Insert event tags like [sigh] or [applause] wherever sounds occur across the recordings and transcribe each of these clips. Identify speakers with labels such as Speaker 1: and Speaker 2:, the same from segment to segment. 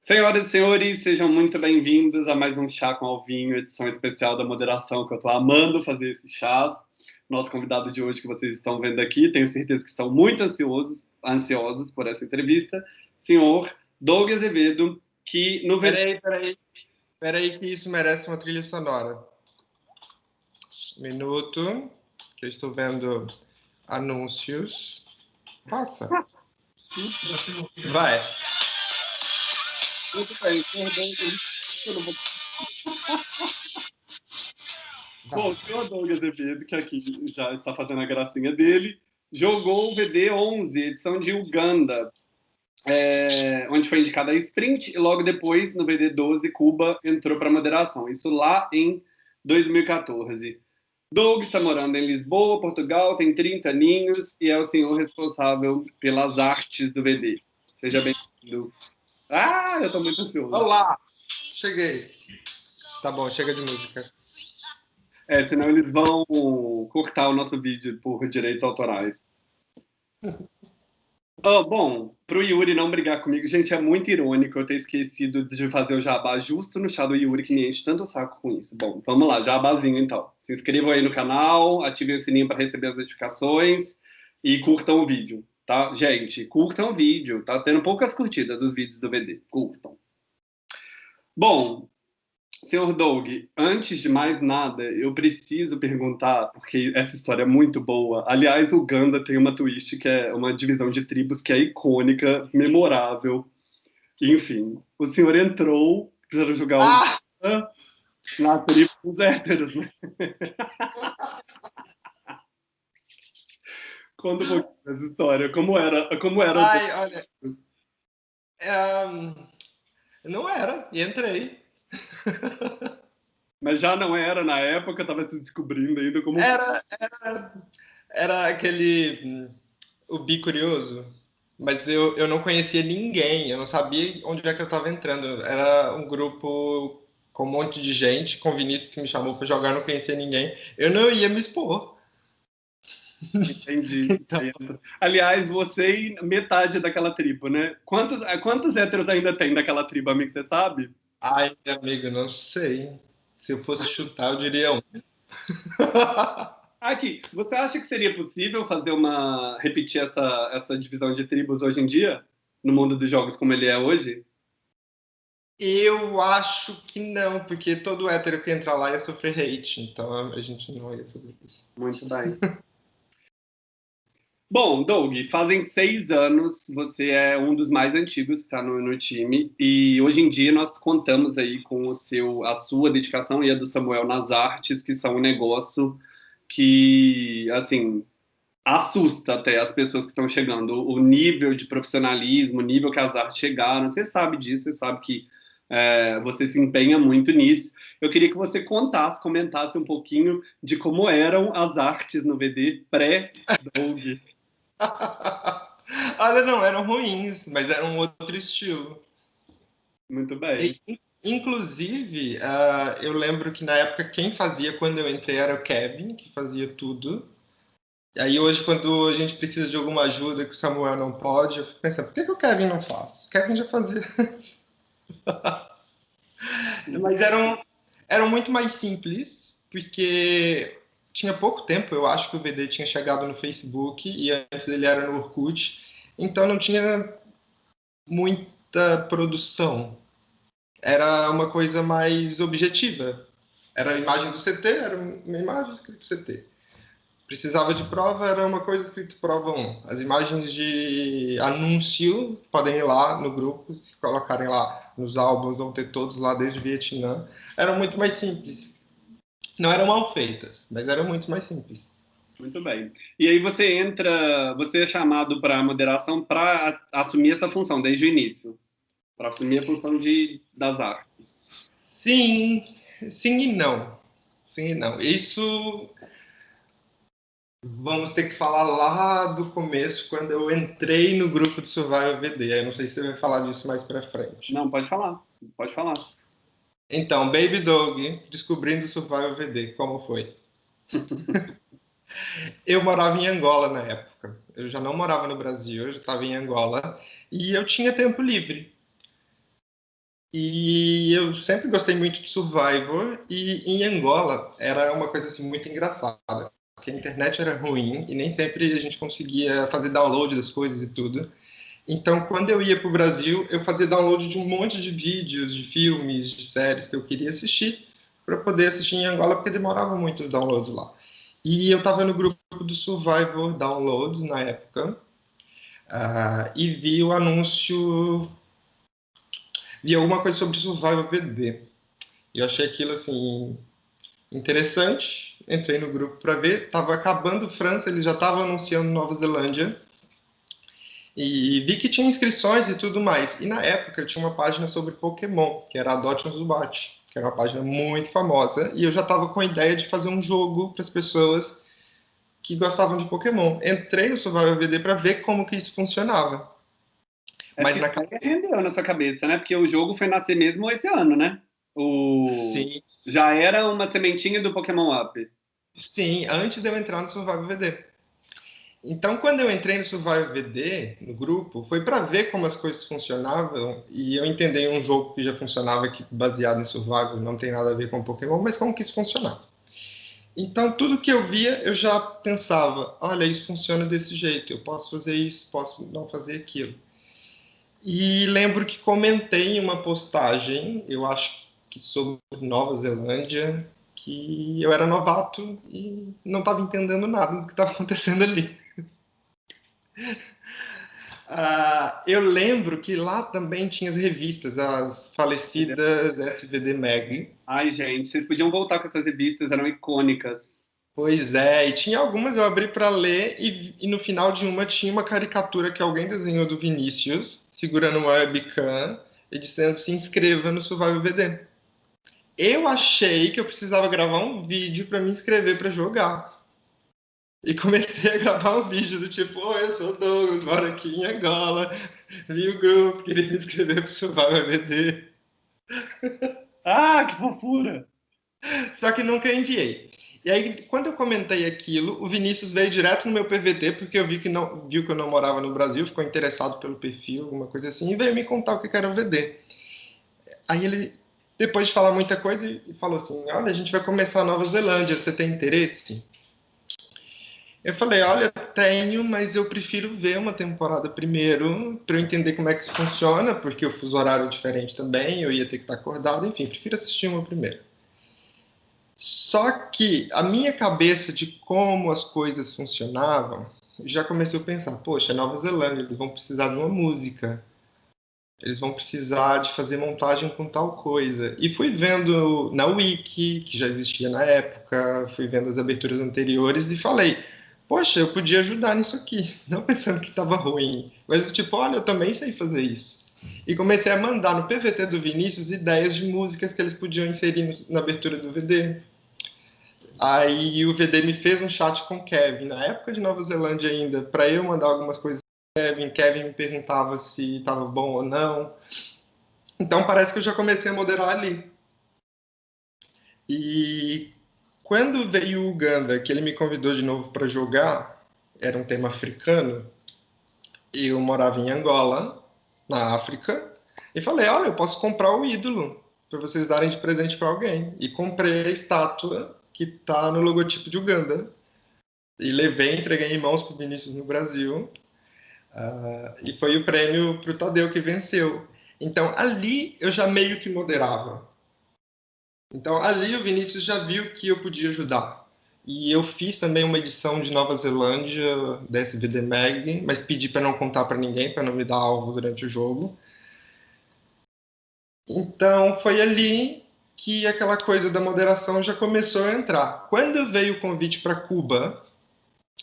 Speaker 1: Senhoras e senhores, sejam muito bem-vindos a mais um Chá com Alvinho, edição especial da moderação, que eu estou amando fazer esses chás. Nosso convidado de hoje, que vocês estão vendo aqui, tenho certeza que estão muito ansiosos, ansiosos por essa entrevista, senhor Doug Azevedo, que no...
Speaker 2: Peraí, peraí, peraí que isso merece uma trilha sonora. Minuto, que eu estou vendo anúncios. Passa. Vai.
Speaker 1: Muito bem, eu vou... Bom, o Doug Azevedo, que aqui já está fazendo a gracinha dele, jogou o VD11, edição de Uganda, é, onde foi indicada a sprint, e logo depois, no VD12, Cuba entrou para moderação. Isso lá em 2014. Doug está morando em Lisboa, Portugal, tem 30 aninhos e é o senhor responsável pelas artes do VD. Seja bem-vindo. Ah, eu estou muito ansioso.
Speaker 2: Olá! Cheguei. Tá bom, chega de música.
Speaker 1: É, senão eles vão cortar o nosso vídeo por direitos autorais. [laughs] Oh, bom, pro Yuri não brigar comigo, gente, é muito irônico eu ter esquecido de fazer o jabá justo no chá do Yuri, que me enche tanto o saco com isso. Bom, vamos lá, jabazinho então. Se inscrevam aí no canal, ativem o sininho para receber as notificações e curtam o vídeo tá? Gente, curtam o vídeo, tá tendo poucas curtidas os vídeos do VD, curtam. Bom, senhor Doug, antes de mais nada, eu preciso perguntar, porque essa história é muito boa. Aliás, o Uganda tem uma twist que é uma divisão de tribos que é icônica, memorável. Enfim, o senhor entrou para jogar ah! na tribo dos héteros, [laughs] né? Conta um pouquinho essa história. Como era? Como era?
Speaker 2: Ai, olha. Um, não era, e entrei. [laughs]
Speaker 1: Mas já não era na época, estava se descobrindo ainda como.
Speaker 2: Era, era, era aquele. O bi curioso. Mas eu, eu não conhecia ninguém, eu não sabia onde é que eu estava entrando. Era um grupo com um monte de gente, com o Vinícius que me chamou para jogar, não conhecia ninguém. Eu não ia me expor.
Speaker 1: Entendi. [laughs] Então... Aliás, você e metade daquela tribo, né? Quantos, quantos héteros ainda tem daquela tribo, amigo? Você sabe?
Speaker 2: Ai, amigo, não sei. Se eu fosse chutar, eu diria um.
Speaker 1: Aqui, você acha que seria possível fazer uma. repetir essa, essa divisão de tribos hoje em dia? No mundo dos jogos como ele é hoje?
Speaker 2: Eu acho que não, porque todo hétero que entrar lá ia sofrer hate, então a gente não ia fazer isso.
Speaker 1: Muito bem. [laughs] Bom, Doug, fazem seis anos, você é um dos mais antigos que está no, no, time, e hoje em dia nós contamos aí com o seu, a sua dedicação e a do Samuel nas artes, que são um negócio que, assim, assusta até as pessoas que estão chegando, o nível de profissionalismo, o nível que as artes chegaram, você sabe disso, você sabe que é, você se empenha muito nisso. Eu queria que você contasse, comentasse um pouquinho de como eram as artes no VD pré-Doug. [laughs]
Speaker 2: Olha, não, eram ruins, mas era um outro estilo.
Speaker 1: Muito bem.
Speaker 2: E, inclusive, uh, eu lembro que na época quem fazia quando eu entrei era o Kevin, que fazia tudo. E aí hoje, quando a gente precisa de alguma ajuda que o Samuel não pode, eu fico pensando, por que, que o Kevin não faz? O Kevin já fazia [laughs] Mas eram, eram muito mais simples, porque tinha pouco tempo, eu acho que o VD tinha chegado no Facebook e antes ele era no Orkut, então não tinha muita produção. Era uma coisa mais objetiva. Era a imagem do CT, era uma imagem escrito CT. Precisava de prova, era uma coisa escrito prova 1. As imagens de anúncio podem ir lá no grupo, se colocarem lá nos álbuns, vão ter todos lá desde Vietnã. Eram muito mais simples. Não eram mal feitas, mas eram muito mais simples.
Speaker 1: Muito bem. E aí você entra, você é chamado para a moderação para assumir essa função desde o início, para assumir a função de, das artes.
Speaker 2: Sim, sim e não. Sim e não. Isso vamos ter que falar lá do começo, quando eu entrei no grupo de Survival VD. Eu não sei se você vai falar disso mais para frente.
Speaker 1: Não, pode falar. Pode falar.
Speaker 2: Então, Baby Dog, descobrindo o Survival VD, como foi? [laughs] eu morava em Angola na época. Eu já não morava no Brasil, eu já estava em Angola. E eu tinha tempo livre. E eu sempre gostei muito de Survivor, e em Angola era uma coisa assim, muito engraçada, porque a internet era ruim e nem sempre a gente conseguia fazer download das coisas e tudo. Então, quando eu ia para o Brasil, eu fazia download de um monte de vídeos, de filmes, de séries que eu queria assistir, para poder assistir em Angola, porque demorava muito os downloads lá. E eu estava no grupo do Survivor Downloads na época, uh, e vi o anúncio, vi alguma coisa sobre Survivor VD. E eu achei aquilo assim interessante, entrei no grupo para ver, estava acabando França, eles já estavam anunciando Nova Zelândia, e vi que tinha inscrições e tudo mais. E na época tinha uma página sobre Pokémon, que era Adote um Zubat, que era uma página muito famosa, e eu já estava com a ideia de fazer um jogo para as pessoas que gostavam de Pokémon. Entrei no Survival VD para ver como que isso funcionava.
Speaker 1: É Mas na rendeu na sua cabeça, né? Porque o jogo foi nascer mesmo esse ano, né? O...
Speaker 2: Sim.
Speaker 1: Já era uma sementinha do Pokémon Up.
Speaker 2: Sim, antes de eu entrar no Survival VD. Então, quando eu entrei no Survival VD, no grupo, foi para ver como as coisas funcionavam e eu entendi um jogo que já funcionava aqui, baseado em Survival, não tem nada a ver com Pokémon, mas como que isso funcionava. Então, tudo que eu via, eu já pensava, olha, isso funciona desse jeito, eu posso fazer isso, posso não fazer aquilo. E lembro que comentei em uma postagem, eu acho que sobre Nova Zelândia, que eu era novato e não estava entendendo nada do que estava [laughs] acontecendo ali. Uh, [laughs] eu lembro que lá também tinha as revistas, as falecidas SVD Mag.
Speaker 1: Ai, gente, vocês podiam voltar com essas revistas, eram icônicas.
Speaker 2: Pois é, e tinha algumas eu abri para ler e, e, no final de uma tinha uma caricatura que alguém desenhou do Vinícius, segurando uma webcam e dizendo se inscreva no Survival VD. Eu achei que eu precisava gravar um vídeo para me inscrever para jogar. E comecei a gravar um vídeo do tipo, oi, eu sou o Douglas, moro aqui em Angola, vi o grupo, queria me inscrever para o Survival VD.
Speaker 1: Ah, que fofura!
Speaker 2: Só que nunca enviei. E aí, quando eu comentei aquilo, o Vinícius veio direto no meu PVT, porque eu vi que não, viu que eu não morava no Brasil, ficou interessado pelo perfil, alguma coisa assim, e veio me contar o que era o VD. Aí ele, depois de falar muita coisa, falou assim, olha, a gente vai começar a Nova Zelândia, você tem interesse? Eu falei, olha, tenho, mas eu prefiro ver uma temporada primeiro para eu entender como é que isso funciona, porque o fuso horário é diferente também, eu ia ter que estar acordado, enfim, prefiro assistir uma primeiro. Só que a minha cabeça de como as coisas funcionavam, já comecei a pensar, poxa, Nova Zelândia, eles vão precisar de uma música, eles vão precisar de fazer montagem com tal coisa. E fui vendo na Wiki, que já existia na época, fui vendo as aberturas anteriores e falei, poxa, eu podia ajudar nisso aqui, [laughs] não pensando que estava ruim, mas tipo, olha, eu também sei fazer isso. E comecei a mandar no PVT do Vinícius ideias de músicas que eles podiam inserir na abertura do VD. Aí o VD me fez um chat com o Kevin, na época de Nova Zelândia ainda, para eu mandar algumas coisas para Kevin. Kevin me perguntava se estava bom ou não. Então parece que eu já comecei a moderar ali. E quando veio o Uganda, que ele me convidou de novo para jogar, era um tema africano, eu morava em Angola, na África, e falei: olha, eu posso comprar o ídolo para vocês darem de presente para alguém. E comprei a estátua que está no logotipo de Uganda. E levei, entreguei em mãos para o Vinícius no Brasil. Uh, e foi o prêmio para o Tadeu que venceu. Então ali eu já meio que moderava. Então, ali o Vinícius já viu que eu podia ajudar. E eu fiz também uma edição de Nova Zelândia da SVD Mag, mas pedi para não contar para ninguém, para não me dar alvo durante o jogo. Então, foi ali que aquela coisa da moderação já começou a entrar. Quando veio o convite para Cuba,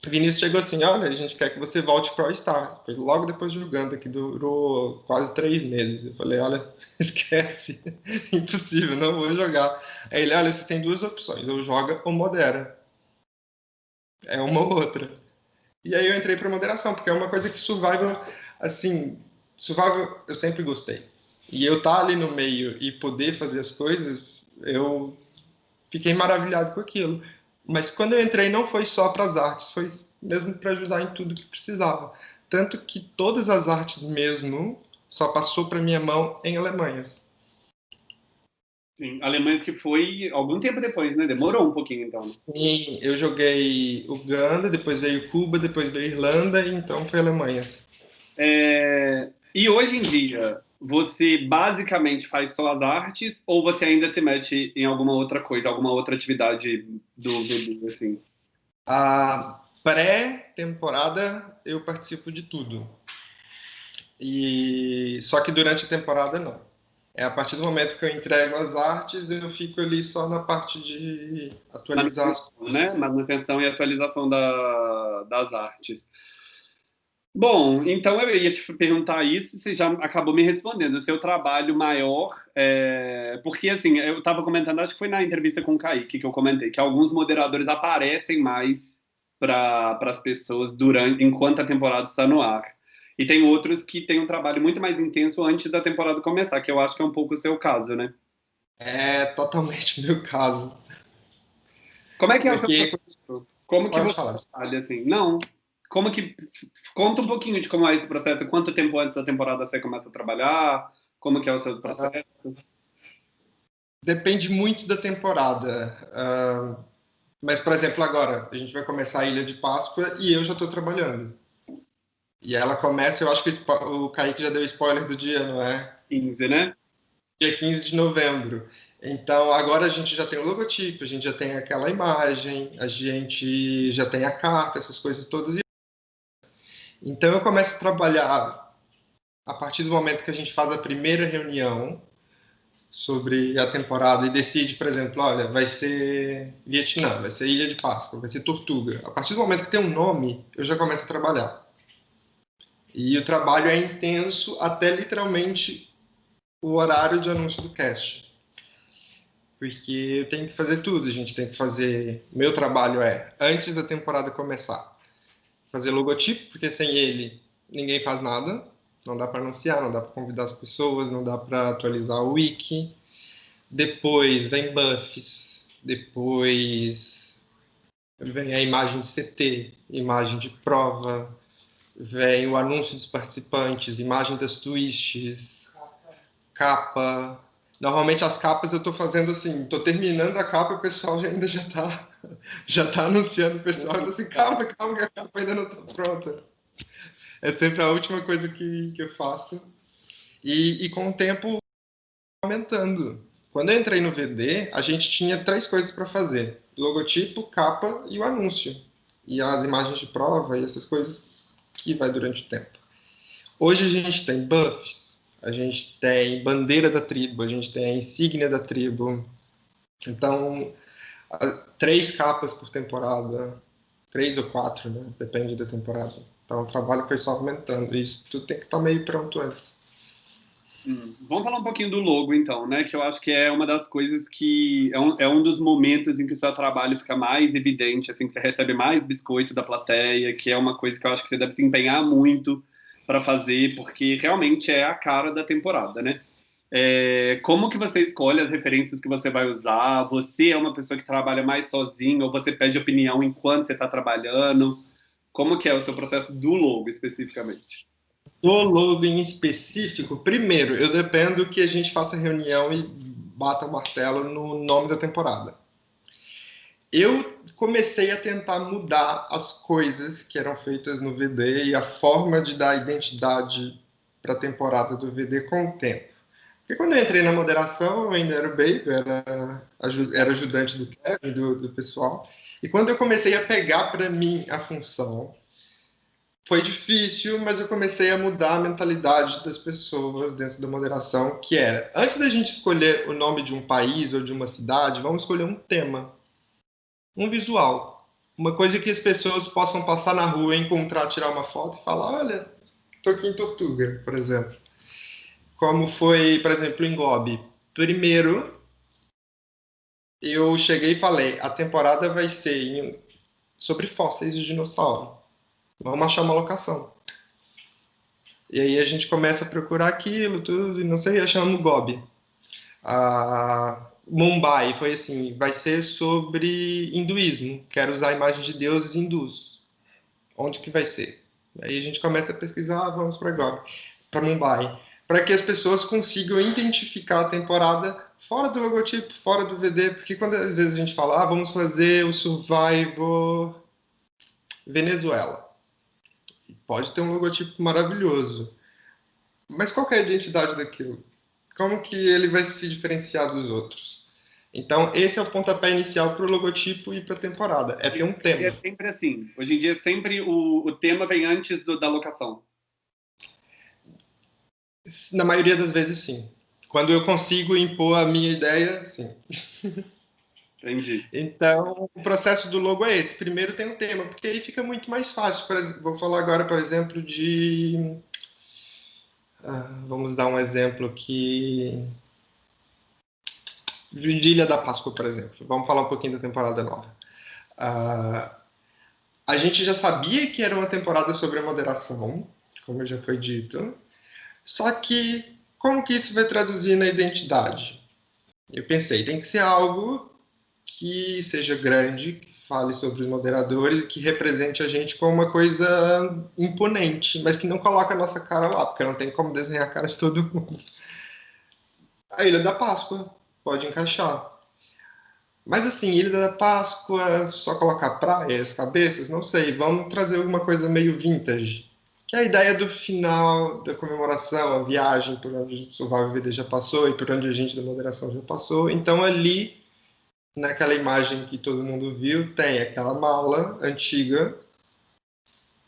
Speaker 2: Vinícius chegou assim, olha, a gente quer que você volte para o Star. Foi logo depois de Uganda, que durou quase três meses. Eu falei, olha, [laughs] esquece, impossível, não vou jogar. Aí ele, olha, você tem duas opções, ou joga ou modera. É uma ou outra. E aí eu entrei para moderação, porque é uma coisa que Survival, assim, Survival eu sempre gostei. E eu estar tá ali no meio e poder fazer as coisas, eu fiquei maravilhado com aquilo. Mas quando eu entrei não foi só para as artes, foi mesmo para ajudar em tudo que precisava. Tanto que todas as artes mesmo só passou para minha mão em Alemanhas.
Speaker 1: Sim, Alemanha que foi algum tempo depois, né? Demorou um pouquinho, então.
Speaker 2: Sim, eu joguei Uganda, depois veio Cuba, depois veio Irlanda, então foi Alemanha.
Speaker 1: É... E hoje em dia, você basicamente faz só as artes ou você ainda se mete em alguma outra coisa, alguma outra atividade do VB, assim?
Speaker 2: A pré-temporada eu participo de tudo. E só que durante a temporada não. É a partir do momento que eu entrego as artes, eu fico ali só na parte de atualizar as
Speaker 1: coisas. Né? Manutenção e atualização da, das artes. Bom, então eu ia te perguntar isso, você já acabou me respondendo. O seu trabalho maior, é... porque assim, eu estava comentando, acho que foi na entrevista com o Kaique que eu comentei, que alguns moderadores aparecem mais para as pessoas durante, enquanto a temporada está no ar. E tem outros que têm um trabalho muito mais intenso antes da temporada começar, que eu acho que é um pouco o seu caso, né?
Speaker 2: É totalmente o meu caso.
Speaker 1: Como é que é Porque... o seu Como que Pode você falar. trabalha assim? Não, como que conta um pouquinho de como é esse processo? Quanto tempo antes da temporada você começa a trabalhar? Como que é o seu processo?
Speaker 2: Depende muito da temporada. Uh, mas, por exemplo, agora a gente vai começar a Ilha de Páscoa e eu já estou trabalhando. E ela começa, eu acho que o Kaique já deu spoiler do dia, não é?
Speaker 1: 15, né?
Speaker 2: Dia 15 de novembro. Então, agora a gente já tem o logotipo, a gente já tem aquela imagem, a gente já tem a carta, essas coisas todas. Então eu começo a trabalhar a partir do momento que a gente faz a primeira reunião sobre a temporada e decide, por exemplo, olha, vai ser Vietnã, vai ser Ilha de Páscoa, vai ser Tortuga. A partir do momento que tem um nome, eu já começo a trabalhar. E o trabalho é intenso até literalmente o horário de anúncio do cast. Porque eu tenho que fazer tudo, a gente tem que fazer. Meu trabalho é, antes da temporada começar, fazer logotipo, porque sem ele ninguém faz nada. Não dá para anunciar, não dá para convidar as pessoas, não dá para atualizar o wiki. Depois vem buffs, depois vem a imagem de CT, imagem de prova, vem o anúncio dos participantes, imagem das twists, capa. Normalmente as capas eu estou fazendo assim, estou terminando a capa e o pessoal já ainda já está [laughs] já tá anunciando o pessoal, assim, calma, calma, que a capa ainda não está pronta. É sempre a última coisa que, que eu faço. E, e com o tempo aumentando. Quando eu entrei no VD, a gente tinha três coisas para fazer: logotipo, capa e o anúncio. E as imagens de prova e essas coisas que vai durante o tempo. Hoje a gente tem buffs, a gente tem bandeira da tribo, a gente tem a insígnia da tribo. Então, três capas por temporada, três ou quatro, né? Depende da temporada. Então o trabalho foi só aumentando. Isso tudo tem que estar meio pronto antes.
Speaker 1: Hum. Vamos falar um pouquinho do logo, então, né? Que eu acho que é uma das coisas que é um, é um dos momentos em que o seu trabalho fica mais evidente, assim, que você recebe mais biscoito da plateia, que é uma coisa que eu acho que você deve se empenhar muito para fazer, porque realmente é a cara da temporada, né? É, como que você escolhe as referências que você vai usar? Você é uma pessoa que trabalha mais sozinho ou você pede opinião enquanto você está trabalhando? Como que é o seu processo do logo, especificamente?
Speaker 2: Do logo em específico, primeiro, eu dependo que a gente faça reunião e bata o martelo no nome da temporada. Eu comecei a tentar mudar as coisas que eram feitas no VD e a forma de dar identidade para a temporada do VD com o tempo. Porque quando eu entrei na moderação, eu ainda era o baby, era, era ajudante do Kevin, do, do pessoal. E quando eu comecei a pegar para mim a função, foi difícil, mas eu comecei a mudar a mentalidade das pessoas dentro da moderação, que era, antes da gente escolher o nome de um país ou de uma cidade, vamos escolher um tema, um visual, uma coisa que as pessoas possam passar na rua, encontrar, tirar uma foto e falar, olha, estou aqui em Tortuga, por exemplo como foi, por exemplo, em Gobi. Primeiro, eu cheguei e falei, a temporada vai ser em, sobre fósseis de dinossauro. Vamos achar uma locação. E aí a gente começa a procurar aquilo, tudo, e não sei, achamos Gobi. A Mumbai foi assim, vai ser sobre hinduísmo. Quero usar a imagem de deuses hindus. Onde que vai ser? Aí a gente começa a pesquisar, vamos para Gobi, para Mumbai para que as pessoas consigam identificar a temporada fora do logotipo, fora do VD, porque quando às vezes a gente fala, ah, vamos fazer o Survivor Venezuela. Pode ter um logotipo maravilhoso. Mas qual é a identidade daquilo? Como que ele vai se diferenciar dos outros? Então, esse é o pontapé inicial para o logotipo e para a temporada. É ter um tema.
Speaker 1: É sempre assim. Hoje em dia, sempre o, o tema vem antes do, da locação.
Speaker 2: Na maioria das vezes, sim. Quando eu consigo impor a minha ideia, sim.
Speaker 1: Entendi.
Speaker 2: Então, o processo do logo é esse. Primeiro tem um tema, porque aí fica muito mais fácil. Vou falar agora, por exemplo, de. Ah, vamos dar um exemplo aqui. De Ilha da Páscoa, por exemplo. Vamos falar um pouquinho da temporada nova. Uh, a gente já sabia que era uma temporada sobre a moderação, como já foi dito. Só que como que isso vai traduzir na identidade? Eu pensei, tem que ser algo que seja grande, que fale sobre os moderadores e que represente a gente como uma coisa imponente, mas que não coloque a nossa cara lá, porque não tem como desenhar a cara de todo mundo. A Ilha da Páscoa pode encaixar. Mas assim, Ilha da Páscoa, só colocar praias, cabeças, não sei, vamos trazer alguma coisa meio vintage que é a ideia do final da comemoração, a viagem por onde o Survival VD já passou e por onde a gente da moderação já passou. Então, ali, naquela imagem que todo mundo viu, tem aquela mala antiga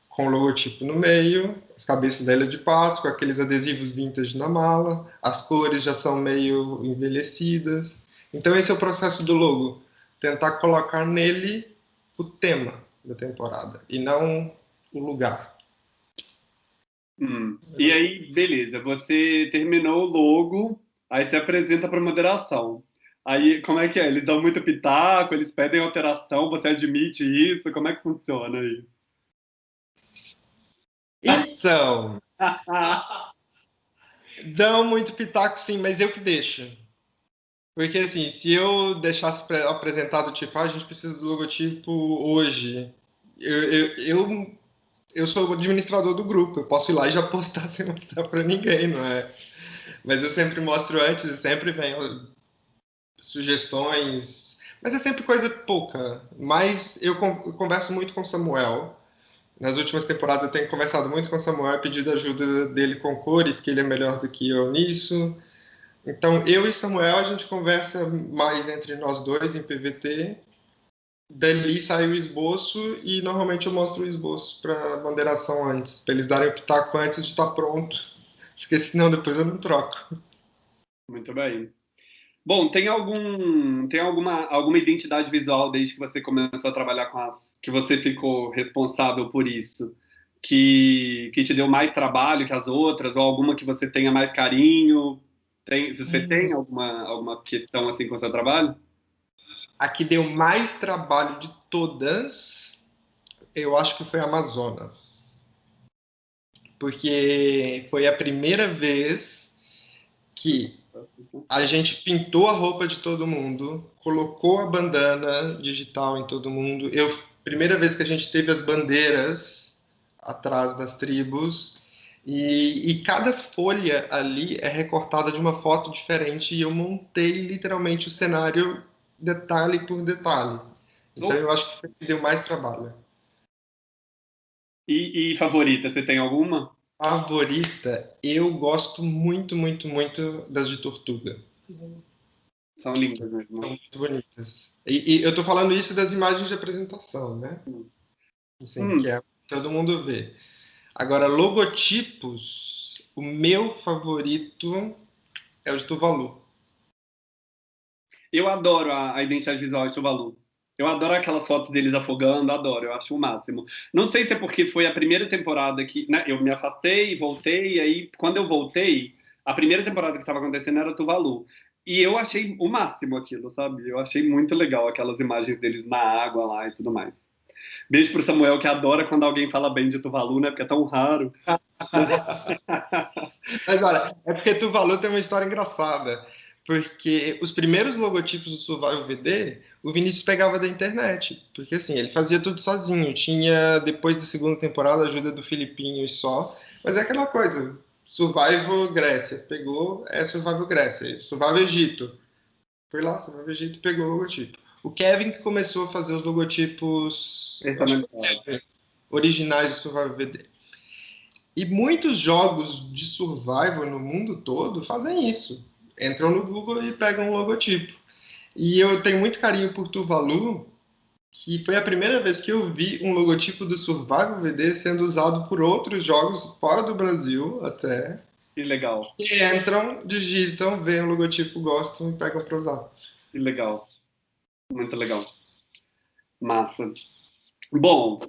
Speaker 2: com o logotipo no meio, as cabeças da Ilha de Patos, com aqueles adesivos vintage na mala, as cores já são meio envelhecidas. Então, esse é o processo do logo, tentar colocar nele o tema da temporada e não o lugar.
Speaker 1: Hum. E aí, beleza, você terminou o logo, aí você apresenta para moderação. Aí, como é que é? Eles dão muito pitaco, eles pedem alteração, você admite isso? Como é que funciona isso?
Speaker 2: Então, [laughs] dão muito pitaco sim, mas eu que deixo. Porque assim, se eu deixasse apresentado tipo, ah, a gente precisa do logotipo hoje, eu, eu, eu eu sou o administrador do grupo, eu posso ir lá e já postar [laughs] sem mostrar para ninguém, não é? Mas eu sempre mostro antes e sempre vem sugestões, mas é sempre coisa pouca. Mas eu converso muito com o Samuel. Nas últimas temporadas eu tenho conversado muito com o Samuel, pedido ajuda dele com cores, que ele é melhor do que eu nisso. Então, eu e Samuel, a gente conversa mais entre nós dois em PVT dali sai o esboço e normalmente eu mostro o esboço para moderação antes, para eles darem o pitaco antes de estar pronto, [laughs] porque senão depois eu não troco.
Speaker 1: Muito bem. Bom, tem algum tem alguma alguma identidade visual desde que você começou a trabalhar com as que você ficou responsável por isso, que que te deu mais trabalho que as outras ou alguma que você tenha mais carinho? Tem, você hum. tem alguma alguma questão assim com o seu trabalho?
Speaker 2: A que deu mais trabalho de todas, eu acho que foi Amazonas. Porque foi a primeira vez que a gente pintou a roupa de todo mundo, colocou a bandana digital em todo mundo. Eu, primeira vez que a gente teve as bandeiras atrás das tribos. E, e, cada folha ali é recortada de uma foto diferente e eu montei literalmente o cenário detalhe por detalhe. Então eu acho que deu mais trabalho.
Speaker 1: E, e, favorita, você tem alguma?
Speaker 2: Favorita, eu gosto muito, muito, muito das de Tortuga.
Speaker 1: São lindas mesmo.
Speaker 2: São muito bonitas. E, e eu tô falando isso das imagens de apresentação, né? Assim, hum. Que é todo mundo vê. Agora, logotipos, o meu favorito é o de Tuvalu.
Speaker 1: Eu adoro a, a identidade visual de Tuvalu. Eu adoro aquelas fotos deles afogando, adoro, eu acho o máximo. Não sei se é porque foi a primeira temporada que né, eu me afastei, voltei, e aí quando eu voltei, a primeira temporada que estava acontecendo era Tuvalu. E eu achei o máximo aquilo, sabe? Eu achei muito legal aquelas imagens deles na água lá e tudo mais. Beijo pro Samuel, que adora quando alguém fala bem de Tuvalu, né? Porque é tão raro. [laughs]
Speaker 2: Mas olha, é porque Tuvalu tem uma história engraçada porque os primeiros logotipos do Survival VD, o Vinícius pegava da internet, porque assim, ele fazia tudo sozinho, tinha, depois da segunda temporada, a ajuda do Filipinho e só, mas é aquela coisa, Survival Grécia, pegou, é Survival Grécia, Survival Egito, Foi lá, Survival Egito pegou o logotipo. O Kevin que começou a fazer os logotipos originais de Survival VD. E muitos jogos de survival no mundo todo fazem isso. Entram no Google e pegam um logotipo. E eu tenho muito carinho por Tuvalu, que foi a primeira vez que eu vi um logotipo do Survival VD sendo usado por outros jogos fora do Brasil até.
Speaker 1: Que legal.
Speaker 2: E entram, digitam, veem o logotipo, gostam e pegam para usar.
Speaker 1: Que legal. Muito legal. Massa. Bom,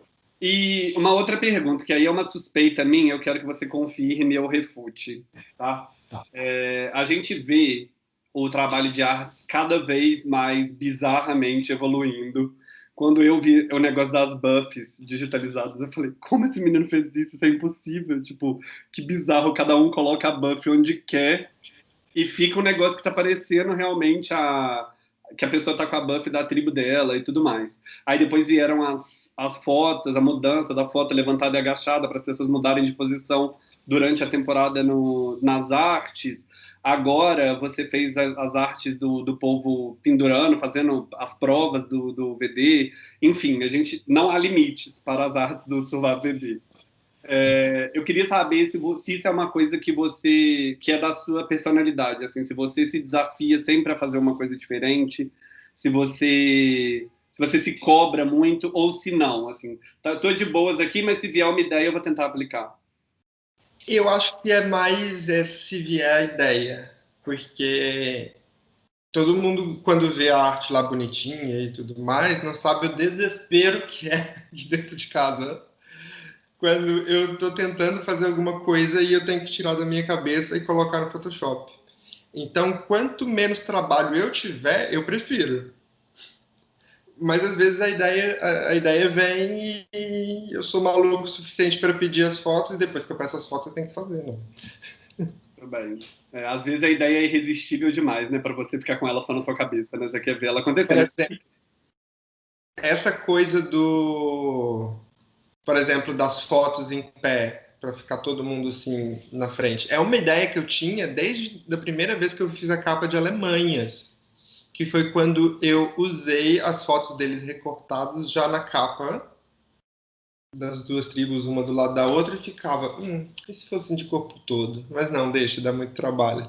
Speaker 1: e uma outra pergunta, que aí é uma suspeita minha, eu quero que você confirme ou refute, tá? É, a gente vê o trabalho de artes cada vez mais bizarramente evoluindo. Quando eu vi o negócio das buffs digitalizadas, eu falei, como esse menino fez isso? Isso é impossível. Tipo, que bizarro, cada um coloca a buff onde quer e fica um negócio que tá parecendo realmente a que a pessoa tá com a buff da tribo dela e tudo mais. Aí depois vieram as, as fotos, a mudança da foto levantada e agachada para as pessoas mudarem de posição durante a temporada no, nas artes. Agora você fez as artes do, do povo pendurando, fazendo as provas do, do VD. Enfim, a gente não há limites para as artes do Survival VD. É, eu queria saber se, se, isso é uma coisa que você que é da sua personalidade, assim, se você se desafia sempre a fazer uma coisa diferente, se você se você se cobra muito ou se não, assim, tá, tô de boas aqui, mas se vier uma ideia eu vou tentar aplicar.
Speaker 2: Eu acho que é mais é, se vier a ideia, porque todo mundo quando vê a arte lá bonitinha e tudo mais, não sabe o desespero [laughs] que é de dentro de casa quando eu estou tentando fazer alguma coisa e eu tenho que tirar da minha cabeça e colocar no Photoshop. Então, quanto menos trabalho eu tiver, eu prefiro. Mas às vezes a ideia, a, a ideia vem e eu sou maluco o suficiente para pedir as fotos e depois que eu peço as fotos eu tenho que fazer.
Speaker 1: Tudo bem. É, às vezes a ideia é irresistível demais, né, para você ficar com ela só na sua cabeça, né? Você quer ver ela acontecer.
Speaker 2: Essa coisa do por exemplo, das fotos em pé, para ficar todo mundo assim na frente. É uma ideia que eu tinha desde a primeira vez que eu fiz a capa de Alemanhas, que foi quando eu usei as fotos deles recortadas já na capa das duas tribos, uma do lado da outra, e ficava, hum, e se fossem de corpo todo? Mas não, deixa, dá muito trabalho.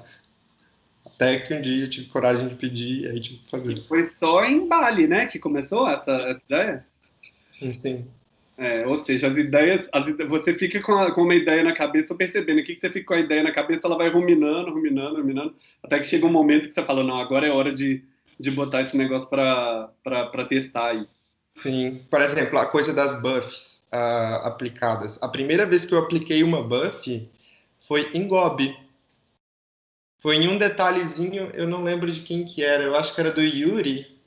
Speaker 2: Até que um dia eu tive coragem de pedir, e aí tive que fazer.
Speaker 1: Foi só em Bali, né, que começou essa, essa ideia?
Speaker 2: Sim, sim.
Speaker 1: É, ou seja, as ideias, as, você fica com, a, com, uma ideia na cabeça, estou percebendo aqui que você fica com a ideia na cabeça, ela vai ruminando, ruminando, ruminando, até que chega um momento que você fala, não, agora é hora de, de botar esse negócio para testar aí.
Speaker 2: Sim, por exemplo, a coisa das buffs uh, aplicadas. A primeira vez que eu apliquei uma buff foi em Gobi. Foi em um detalhezinho, eu não lembro de quem que era, eu acho que era do Yuri,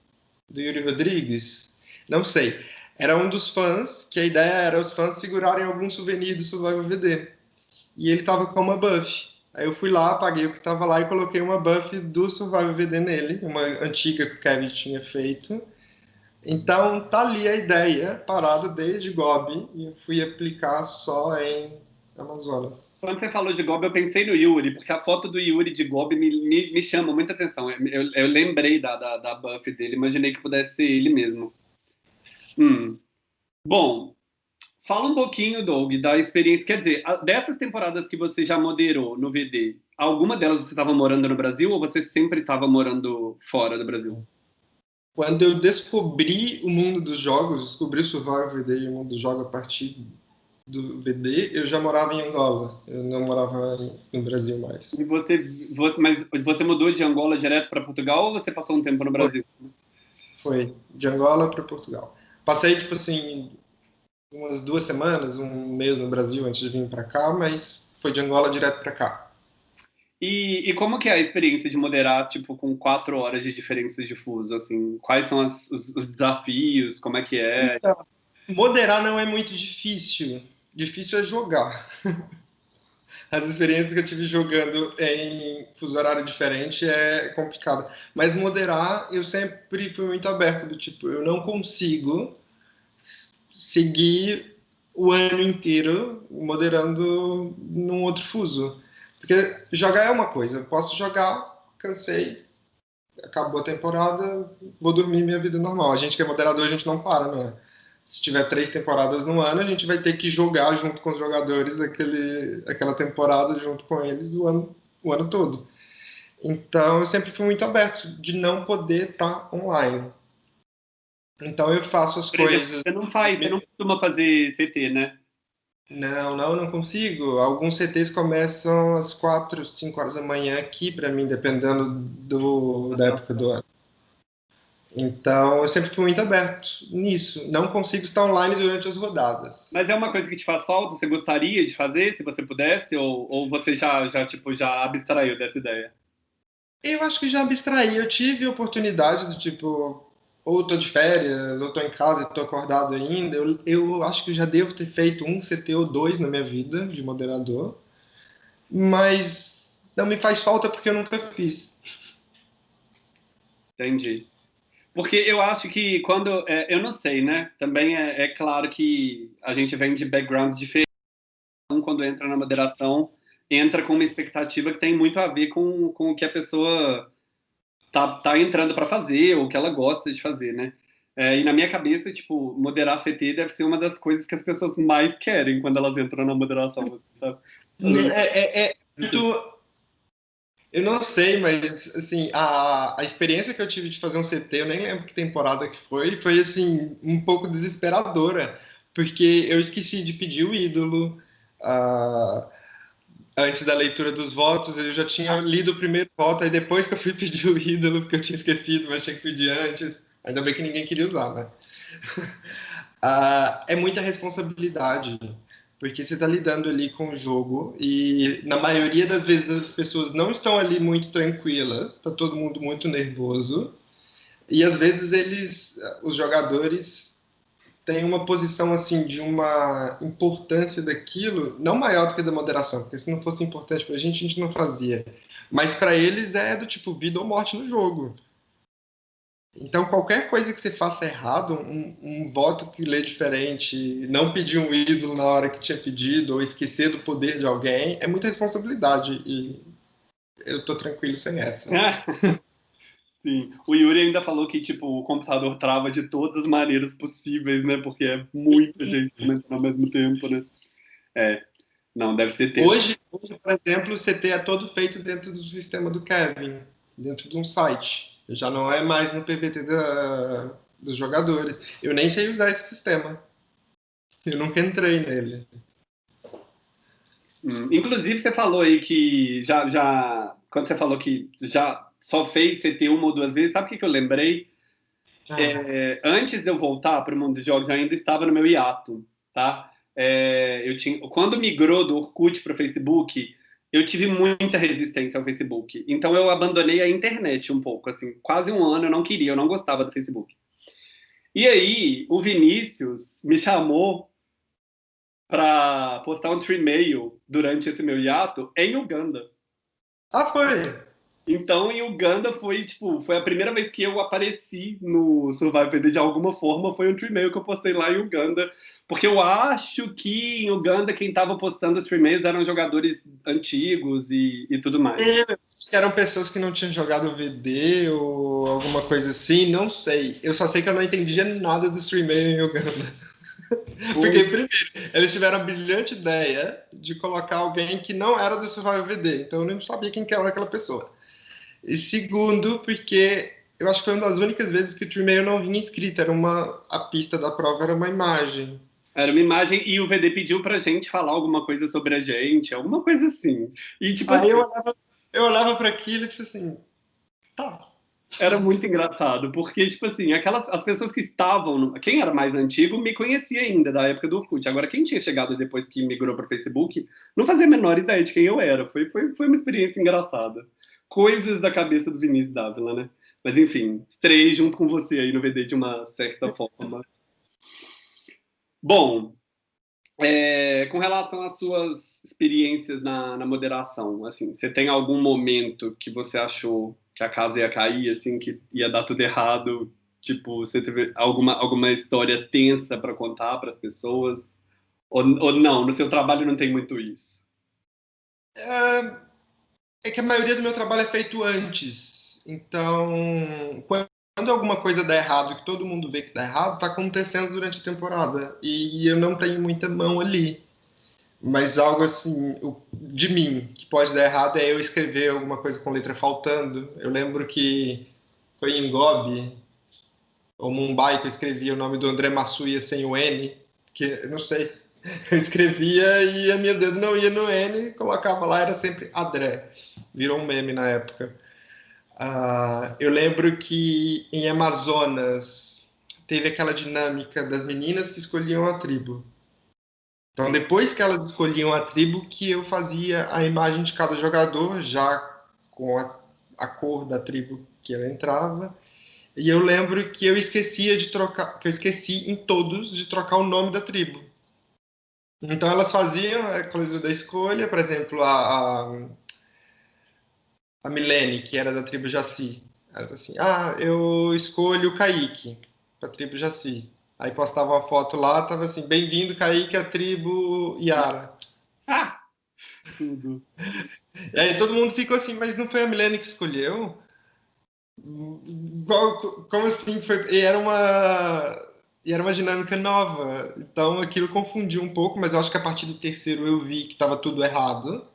Speaker 2: do Yuri Rodrigues, não sei era um dos fãs, que a ideia era os fãs segurarem algum souvenir do Survival VD. E ele tava com uma buff. Aí eu fui lá, paguei o que tava lá e coloquei uma buff do Survival VD nele, uma antiga que o Kevin tinha feito. Então tá ali a ideia, parada desde Gobi, e eu fui aplicar só em Amazonas.
Speaker 1: Quando você falou de Gobi, eu pensei no Yuri, porque a foto do Yuri de Gobi me, me, me chama muita atenção. Eu, eu lembrei da, da, da buff dele, imaginei que pudesse ser ele mesmo. Hum. Bom, fala um pouquinho, Doug, da experiência. Quer dizer, dessas temporadas que você já moderou no VD, alguma delas você estava morando no Brasil ou você sempre estava morando fora do Brasil?
Speaker 2: Quando eu descobri o mundo dos jogos, descobri o Survival VD e o mundo dos jogos a partir do VD, eu já morava em Angola. Eu não morava no Brasil mais.
Speaker 1: E você, você, mas você mudou de Angola direto para Portugal ou você passou um tempo no Brasil?
Speaker 2: Foi, de Angola para Portugal. Passei, tipo assim, umas duas semanas, um mês no Brasil antes de vir para cá, mas foi de Angola direto para cá.
Speaker 1: E, e, como que é a experiência de moderar, tipo, com quatro horas de diferença de fuso, assim? Quais são as, os, os, desafios? Como é que é? Então,
Speaker 2: moderar não é muito difícil. Difícil é jogar. [laughs] As experiências que eu tive jogando em fuso horário diferente é complicado. Mas moderar, eu sempre fui muito aberto, do tipo, eu não consigo seguir o ano inteiro moderando num outro fuso. Porque jogar é uma coisa, eu posso jogar, cansei, acabou a temporada, vou dormir minha vida normal. A gente que é moderador, a gente não para, né? Se tiver três temporadas no ano, a gente vai ter que jogar junto com os jogadores aquele, aquela temporada junto com eles o ano, o ano todo. Então, eu sempre fui muito aberto de não poder estar tá online. Então, eu faço as exemplo, coisas...
Speaker 1: Você não faz, você não costuma fazer CT, né?
Speaker 2: Não, não, não consigo. Alguns CTs começam às 4, 5 horas da manhã aqui para mim, dependendo do, da época do ano. Então, eu sempre fui muito aberto nisso. Não consigo estar online durante as rodadas.
Speaker 1: Mas é uma coisa que te faz falta? Você gostaria de fazer, se você pudesse? Ou, ou você já, já, tipo, já abstraiu dessa ideia?
Speaker 2: Eu acho que já abstraí. Eu tive oportunidade do tipo, ou estou de férias, ou estou em casa e estou acordado ainda. Eu, eu acho que já devo ter feito um CT ou dois na minha vida de moderador, mas não me faz falta porque eu nunca fiz.
Speaker 1: Entendi. Porque eu acho que quando. É, eu não sei, né? Também é, é, claro que a gente vem de backgrounds diferentes. Um, quando entra na moderação, entra com uma expectativa que tem muito a ver com, com o que a pessoa tá, tá entrando para fazer, ou que ela gosta de fazer, né? É, e na minha cabeça, tipo, moderar CT deve ser uma das coisas que as pessoas mais querem quando elas entram na moderação, sabe?
Speaker 2: É, é, é muito... Eu não sei, mas, assim, a, a experiência que eu tive de fazer um CT, eu nem lembro que temporada que foi, foi, assim, um pouco desesperadora, porque eu esqueci de pedir o ídolo, uh, antes da leitura dos votos, eu já tinha lido o primeiro voto, aí depois que eu fui pedir o ídolo, porque eu tinha esquecido, mas tinha que pedir antes. Ainda bem que ninguém queria usar, né? uh, [laughs] é muita responsabilidade, porque você está lidando ali com o jogo e na maioria das vezes as pessoas não estão ali muito tranquilas, está todo mundo muito nervoso e às vezes eles, os jogadores tem uma posição assim de uma importância daquilo não maior do que da moderação, porque se não fosse importante para a gente, a gente não fazia. Mas para eles é do tipo vida ou morte no jogo. Então, qualquer coisa que você faça errado, um, um, voto que lê diferente, não pedir um ídolo na hora que tinha pedido, ou esquecer do poder de alguém, é muita responsabilidade. E eu estou tranquilo sem essa. [laughs]
Speaker 1: Sim. O Yuri ainda falou que, tipo, o computador trava de todas as maneiras possíveis, né? Porque é muita [laughs] gente ao mesmo tempo, né? É. Não, deve ser
Speaker 2: tempo. Hoje, hoje, por exemplo, o CT é todo feito dentro do sistema do Kevin, dentro de um site. Já não é mais no PVT da, dos jogadores. Eu nem sei usar esse sistema. Eu nunca entrei nele.
Speaker 1: Hum, inclusive, você falou aí que já, já. Quando você falou que já só fez CT uma ou duas vezes, sabe o que, que eu lembrei? Ah. É, antes de eu voltar para o mundo dos jogos, eu ainda estava no meu hiato, tá? É, eu tinha, quando migrou do Orkut para o Facebook, eu tive muita resistência ao Facebook. Então eu abandonei a internet um pouco, assim, quase um ano eu não queria, eu não gostava do Facebook. E aí o Vinícius me chamou para postar um tree-mail durante esse meu hiato em Uganda.
Speaker 2: Ah, foi?
Speaker 1: Então, em Uganda foi, tipo, foi a primeira vez que eu apareci no Survival PD de alguma forma, foi um stream que eu postei lá em Uganda, porque eu acho que em Uganda quem estava postando os streamers eram jogadores antigos e, e tudo mais. É,
Speaker 2: eram pessoas que não tinham jogado VD ou alguma coisa assim, não sei. Eu só sei que eu não entendia nada do streamer em Uganda. [laughs] Porque, primeiro, eles tiveram a brilhante ideia de colocar alguém que não era do Survival VD, então eu não sabia quem que era aquela pessoa. E segundo, porque eu acho que foi uma das únicas vezes que o e-mail não vinha escrito, era uma a pista da prova era uma imagem.
Speaker 1: Era uma imagem e o VD pediu pra gente falar alguma coisa sobre a gente, alguma coisa assim. E tipo
Speaker 2: Aí
Speaker 1: assim,
Speaker 2: eu olhava, eu olhava para aquilo e tipo assim, tá.
Speaker 1: Era muito engraçado, porque, tipo assim, aquelas, as pessoas que estavam, quem era mais antigo me conhecia ainda, da época do Orkut. Agora, quem tinha chegado depois que migrou para o Facebook, não fazia a menor ideia de quem eu era. Foi, foi, foi uma experiência engraçada coisas da cabeça do Vinícius Dávila, né? Mas enfim, três junto com você aí no VD de uma certa forma. Bom, é, com relação às suas experiências na, na, moderação, assim, você tem algum momento que você achou que a casa ia cair, assim, que ia dar tudo errado? Tipo, você teve alguma, alguma história tensa para contar para as pessoas? Ou, ou não? No seu trabalho não tem muito isso?
Speaker 2: É, é que a maioria do meu trabalho é feito antes. Então, quando alguma coisa dá errado, que todo mundo vê que dá errado, está acontecendo durante a temporada. E eu não tenho muita mão ali. Mas algo assim, de mim, que pode dar errado é eu escrever alguma coisa com letra faltando. Eu lembro que foi em Gobi, ou Mumbai, que eu escrevia o nome do André Massuia sem o N, que não sei, [laughs] eu escrevia e a minha dedo não ia no N, colocava lá, era sempre André. Virou um meme na época. Uh, eu lembro que em Amazonas teve aquela dinâmica das meninas que escolhiam a tribo. Então, depois que elas escolhiam a tribo, que eu fazia a imagem de cada jogador, já com a, a cor da tribo que ela entrava. E eu lembro que eu esquecia de trocar, que eu esqueci em todos de trocar o nome da tribo. Então elas faziam a coisa da escolha, por exemplo, a, a, a Milene, que era da tribo Jaci. Ela assim, ah, eu escolho o Kaique, para a tribo Jaci. Aí postava uma foto lá, tava assim, bem-vindo Kaique à tribo Yara.
Speaker 1: Ah! [laughs] Tudo.
Speaker 2: E aí todo mundo ficou assim, mas não foi a Milene que escolheu? Como assim? Foi, e era uma e era uma dinâmica nova. Então aquilo confundiu um pouco, mas eu acho que a partir do terceiro eu vi que estava tudo errado.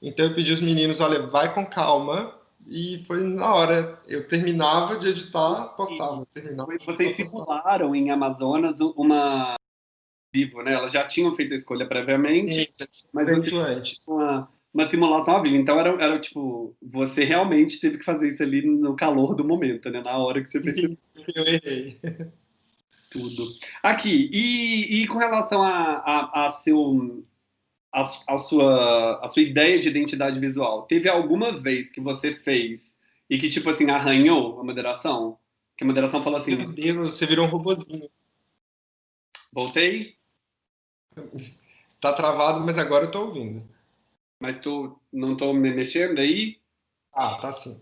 Speaker 2: Então eu pedi aos meninos, olha, vai com calma. E foi na hora. Eu terminava de editar, postava. Terminava,
Speaker 1: Vocês simularam em Amazonas uma vivo, né? Elas já tinham feito a escolha previamente,
Speaker 2: Isso, mas você antes.
Speaker 1: Uma uma simulação ao vivo. Então era, era tipo, você realmente teve que fazer isso ali no calor do momento, né? Na hora que você fez.
Speaker 2: Eu errei. [laughs]
Speaker 1: Tudo. Aqui, e, e com relação a, a, a seu. A, a, sua, a sua ideia de identidade visual, teve alguma vez que você fez e que, tipo assim, arranhou a moderação? Que a moderação falou assim...
Speaker 2: Meu Deus, você virou um robozinho.
Speaker 1: Voltei?
Speaker 2: Tá travado, mas agora eu tô ouvindo.
Speaker 1: Mas tu não estou me mexendo aí?
Speaker 2: Ah, tá sim.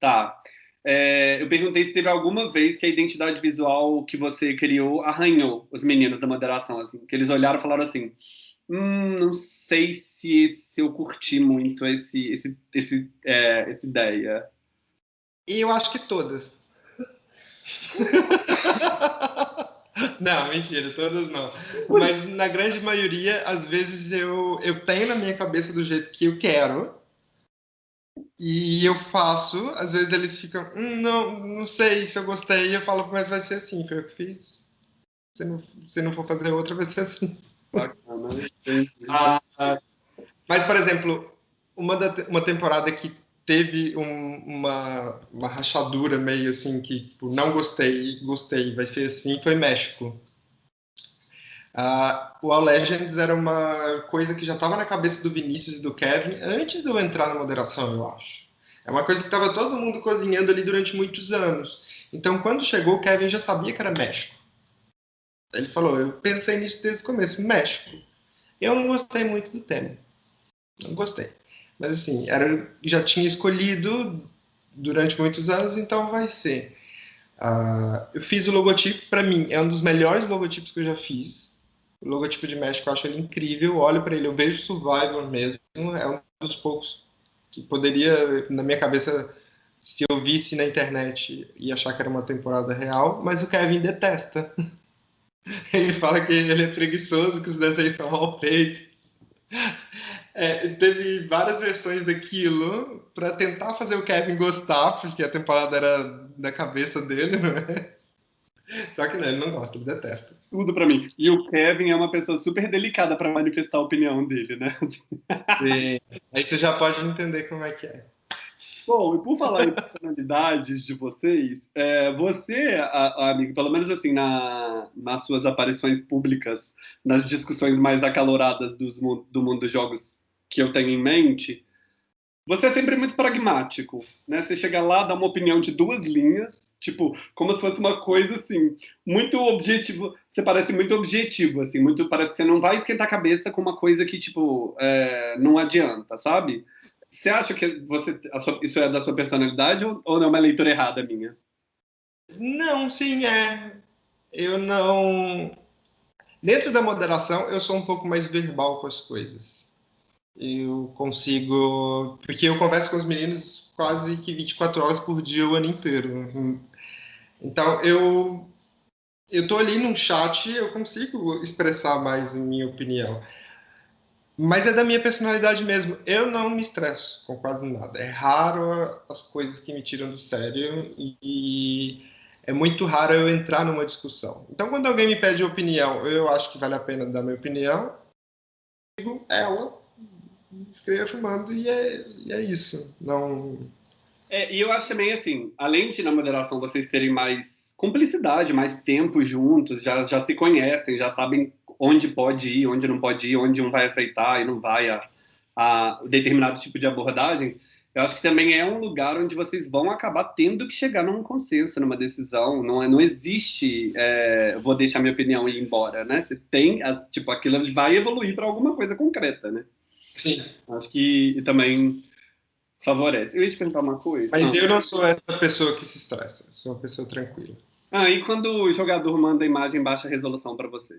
Speaker 1: Tá. É, eu perguntei se teve alguma vez que a identidade visual que você criou arranhou os meninos da moderação, assim, que eles olharam e falaram assim, hum, não sei se, se eu curti muito esse, esse, esse, é, essa ideia.
Speaker 2: E eu acho que todas. [laughs] Não, mentira, todas não. Mas na grande maioria, às vezes eu, eu tenho na minha cabeça do jeito que eu quero. E eu faço, às vezes eles ficam, hum, não, não sei se eu gostei, eu falo, mas vai ser assim, foi eu que fiz. Se não, se não for fazer outra, vai ser assim.
Speaker 1: Bacana,
Speaker 2: ah, mas, por exemplo, uma, da, uma temporada que teve um, uma, uma rachadura meio assim que tipo, não gostei, gostei, vai ser assim, foi México. Uh, o All Legends era uma coisa que já estava na cabeça do Vinícius e do Kevin antes de eu entrar na moderação, eu acho. É uma coisa que estava todo mundo cozinhando ali durante muitos anos. Então, quando chegou, o Kevin já sabia que era México. Ele falou: Eu pensei nisso desde o começo, México. Eu não gostei muito do tema. Não gostei. Mas assim, era, já tinha escolhido durante muitos anos, então vai ser. Uh, eu fiz o logotipo, para mim, é um dos melhores logotipos que eu já fiz. O logotipo de México eu acho ele incrível, olho para ele, eu vejo Survivor mesmo, é um dos poucos que poderia, na minha cabeça, se eu visse na internet, ia achar que era uma temporada real, mas o Kevin detesta. [laughs] Ele fala que ele é preguiçoso, que os desenhos são mal feitos. É, teve várias versões daquilo para tentar fazer o Kevin gostar, porque a temporada era da cabeça dele, [laughs] não é? Só que não, ele não gosta, ele detesta.
Speaker 1: Tudo para mim. E o Kevin é uma pessoa super delicada para manifestar a opinião dele, né?
Speaker 2: Sim. Aí você já pode entender como é que é.
Speaker 1: Bom, e por falar em personalidades de vocês, é, você, a, a, amigo, pelo menos assim, na, nas suas aparições públicas, nas discussões mais acaloradas dos, do mundo dos jogos que eu tenho em mente, você é sempre muito pragmático, né? Você chega lá, dá uma opinião de duas linhas, tipo, como se fosse uma coisa assim, muito objetivo. Você parece muito objetivo, assim, muito parece que você não vai esquentar a cabeça com uma coisa que tipo é, não adianta, sabe? Você acha que você, sua, isso é da sua personalidade ou, ou não é uma leitura errada minha?
Speaker 2: Não, sim, é. Eu não. Dentro da moderação, eu sou um pouco mais verbal com as coisas eu consigo. Porque eu converso com os meninos quase que 24 horas por dia o ano inteiro. Então, eu eu tô ali num chat, eu consigo expressar mais minha opinião. Mas é da minha personalidade mesmo. Eu não me estresso com quase nada. É raro as coisas que me tiram do sério e é muito raro eu entrar numa discussão. Então, quando alguém me pede opinião, eu acho que vale a pena dar minha opinião, eu digo ela, escrevo, mando e é, e é isso. Não.
Speaker 1: É, e eu acho também assim, além de na moderação vocês terem mais cumplicidade, mais tempo juntos, já, já se conhecem, já sabem onde pode ir, onde não pode ir, onde um vai aceitar e não vai a, a determinado tipo de abordagem, eu acho que também é um lugar onde vocês vão acabar tendo que chegar num consenso, numa decisão. Não, é, não existe, é, vou deixar minha opinião e ir embora, né? Você tem, tipo, aquilo vai evoluir para alguma coisa concreta, né?
Speaker 2: Sim.
Speaker 1: Acho que também favorece. Eu ia te perguntar uma coisa.
Speaker 2: Mas eu não sou essa pessoa que se estressa. Sou uma pessoa tranquila.
Speaker 1: Ah, e quando o jogador manda imagem em baixa resolução para você?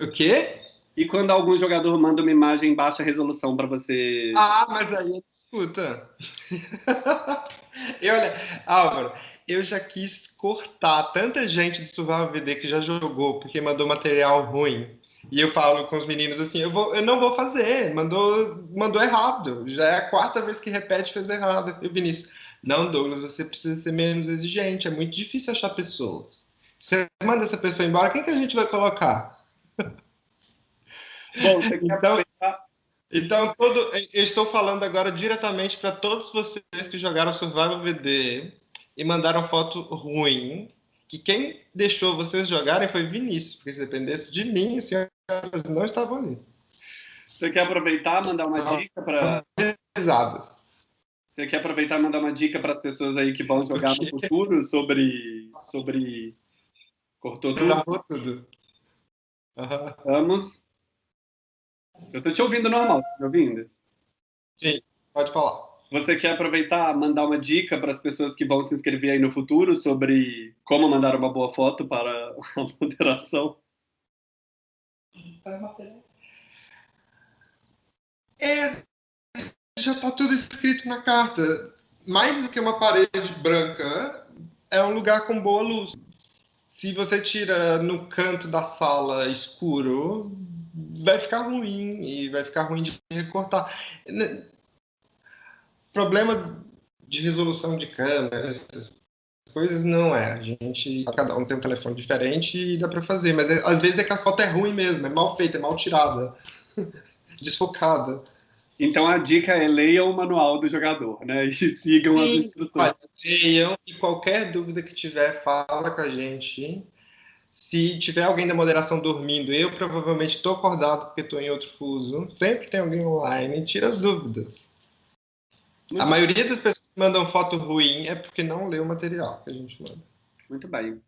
Speaker 2: O quê?
Speaker 1: E quando algum jogador manda uma imagem em baixa resolução para você?
Speaker 2: Ah, mas aí escuta. [laughs] e olha, Álvaro, eu já quis cortar tanta gente do Survival VD que já jogou porque mandou material ruim. E eu falo com os meninos assim, eu, vou, eu não vou fazer, mandou, mandou errado. Já é a quarta vez que repete fez errado. E o Vinícius, não, Douglas, você precisa ser menos exigente, é muito difícil achar pessoas. Você manda essa pessoa embora, quem que a gente vai colocar? [laughs] Bom, você quer então, então todo, eu estou falando agora diretamente para todos vocês que jogaram Survival VD e mandaram foto ruim, que quem deixou vocês jogarem foi Vinícius, porque se dependesse de mim, os senhores não estavam ali.
Speaker 1: Você quer aproveitar mandar uma dica para... Você quer aproveitar e mandar uma dica para as pessoas aí que vão jogar no futuro sobre... sobre... Cortou tudo?
Speaker 2: Cortou tudo.
Speaker 1: Uhum. Vamos. Eu estou te ouvindo normal, tá me ouvindo?
Speaker 2: Sim, pode falar.
Speaker 1: Você quer aproveitar, mandar uma dica para as pessoas que vão se inscrever aí no futuro sobre como mandar uma boa foto para a moderação?
Speaker 2: É, já está tudo escrito na carta. Mais do que uma parede branca, é um lugar com boa luz. Se você tira no canto da sala escuro, vai ficar ruim e vai ficar ruim de recortar. Problema de resolução de câmera, essas coisas não é. A gente, cada um tem um telefone diferente e dá para fazer, mas é, às vezes é que a foto é ruim mesmo, é mal feita, é mal tirada, [laughs] desfocada.
Speaker 1: Então a dica é leiam o manual do jogador, né? E [laughs] sigam Sim, as instruções.
Speaker 2: Leiam e qualquer dúvida que tiver, fala com a gente. Se tiver alguém da moderação dormindo, eu provavelmente estou acordado porque estou em outro fuso. Sempre tem alguém online, tira as dúvidas. Muito a bem. maioria das pessoas que mandam foto ruim é porque não lê o material que a gente manda.
Speaker 1: Muito bem.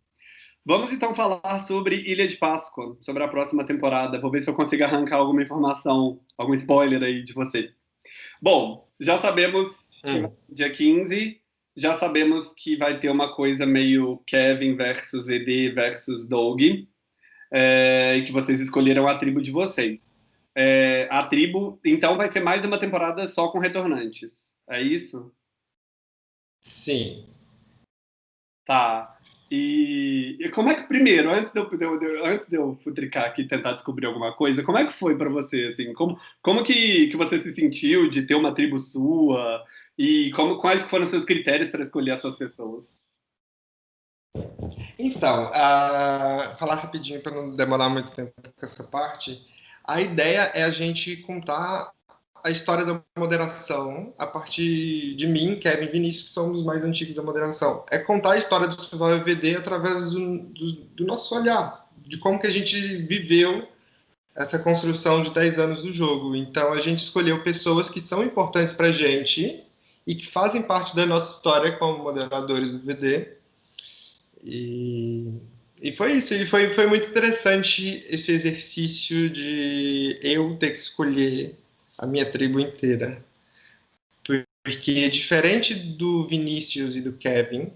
Speaker 1: Vamos então falar sobre Ilha de Páscoa, sobre a próxima temporada. Vou ver se eu consigo arrancar alguma informação, algum spoiler aí de você. Bom, já sabemos que hum. dia 15 já sabemos que vai ter uma coisa meio Kevin versus VD versus Doug, é, e que vocês escolheram a tribo de vocês. É, a tribo, então, vai ser mais uma temporada só com retornantes. É isso?
Speaker 2: Sim.
Speaker 1: Tá. E, e como é que, primeiro, antes de eu, de antes de eu futricar aqui e tentar descobrir alguma coisa, como é que foi para você, assim? Como, como que, que você se sentiu de ter uma tribo sua? E como, quais foram os seus critérios para escolher as suas pessoas?
Speaker 2: Então, uh, falar rapidinho para não demorar muito tempo com essa parte. A ideia é a gente contar a história da moderação a partir de mim, Kevin Vinícius, que somos os mais antigos da moderação. É contar a história do Survival EVD através do, do, do, nosso olhar, de como que a gente viveu essa construção de 10 anos do jogo. Então, a gente escolheu pessoas que são importantes para a gente e que fazem parte da nossa história como moderadores do VD. E, e foi isso, e foi, foi muito interessante esse exercício de eu ter que escolher a minha tribo inteira. Porque, diferente do Vinícius e do Kevin,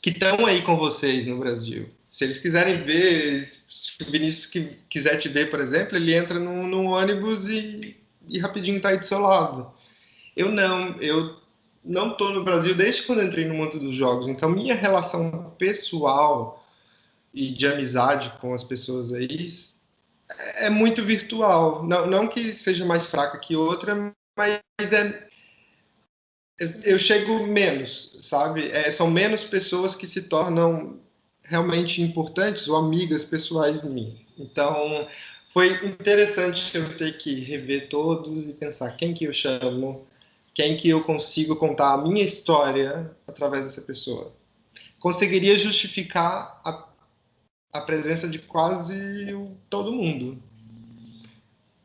Speaker 2: que estão aí com vocês no Brasil, se eles quiserem ver, se o Vinícius quiser te ver, por exemplo, ele entra num, ônibus e, e rapidinho está aí do seu lado. Eu não, eu não estou no Brasil desde quando entrei no mundo dos jogos. Então, minha relação pessoal e de amizade com as pessoas aí é muito virtual. Não, não que seja mais fraca que outra, mas é. Eu chego menos, sabe? É, são menos pessoas que se tornam realmente importantes ou amigas pessoais minhas. Então, foi interessante eu ter que rever todos e pensar quem que eu chamo, quem que eu consigo contar a minha história através dessa pessoa. Conseguiria justificar a, a presença de quase todo mundo.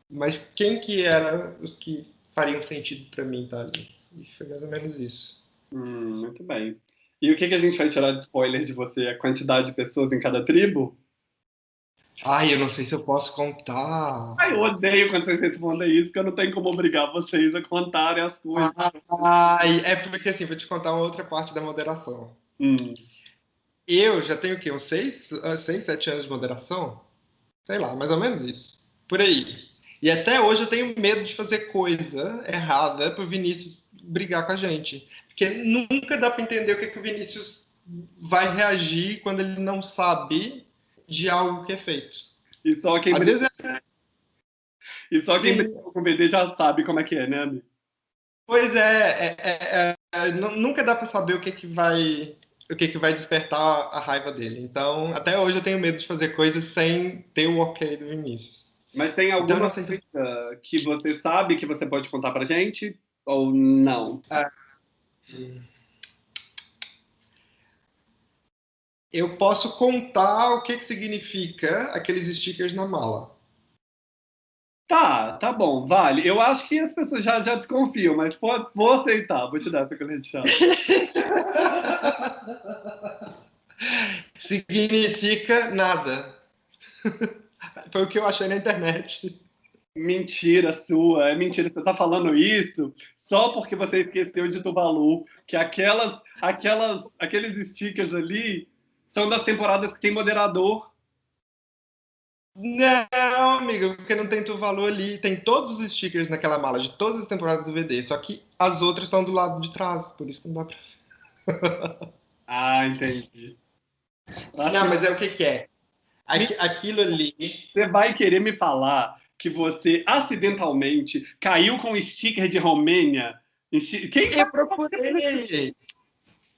Speaker 2: Mas quem que eram os que fariam sentido para mim estar ali? E foi mais ou menos isso.
Speaker 1: Hum, muito bem. E o que, que a gente vai tirar de spoiler de você? A quantidade de pessoas em cada tribo?
Speaker 2: Ai, eu não sei se eu posso contar.
Speaker 1: Ai, eu odeio quando vocês respondem isso, porque eu não tenho como obrigar vocês a contarem as coisas.
Speaker 2: Ai, é porque assim, vou te contar uma outra parte da moderação.
Speaker 1: Hum.
Speaker 2: Eu já tenho o quê? Uns seis, ah, seis, sete anos de moderação? Sei lá, mais ou menos isso. Por aí. E até hoje eu tenho medo de fazer coisa errada pro Vinícius brigar com a gente. Porque nunca dá para entender o que, que o Vinícius vai reagir quando ele não sabe de algo que é feito.
Speaker 1: E só quem, briga... é... e só quem brigou com o BD já sabe como é que é, né, amigo?
Speaker 2: Pois é, é, é, é nunca dá para saber o que, que vai o que, que vai despertar a raiva dele. Então, até hoje eu tenho medo de fazer coisas sem ter o ok do Vinícius.
Speaker 1: Mas tem então, alguma então, coisa que você sabe que você pode contar pra gente? Ou não? Ah,
Speaker 2: eu posso contar o que, que significa aqueles stickers na mala.
Speaker 1: Tá, tá bom, vale. Eu acho que as pessoas já, já desconfiam, mas pode, vou aceitar, vou te dar essa credencial. [laughs]
Speaker 2: Significa nada. [laughs] Foi o que eu achei na internet.
Speaker 1: Mentira sua, é mentira. Você tá falando isso só porque você esqueceu de Tuvalu, que aquelas, aquelas, aqueles stickers ali são das temporadas que tem moderador.
Speaker 2: Não, amigo, porque não tem Tuvalu ali. Tem todos os stickers naquela mala de todas as temporadas do VD, só que as outras estão do lado de trás, por isso que não dá
Speaker 1: pra. [laughs] ah, entendi.
Speaker 2: Não, mas é o que, que é? Aquilo ali.
Speaker 1: Você vai querer me falar que você acidentalmente caiu com o sticker de Romênia?
Speaker 2: Quem eu procurei?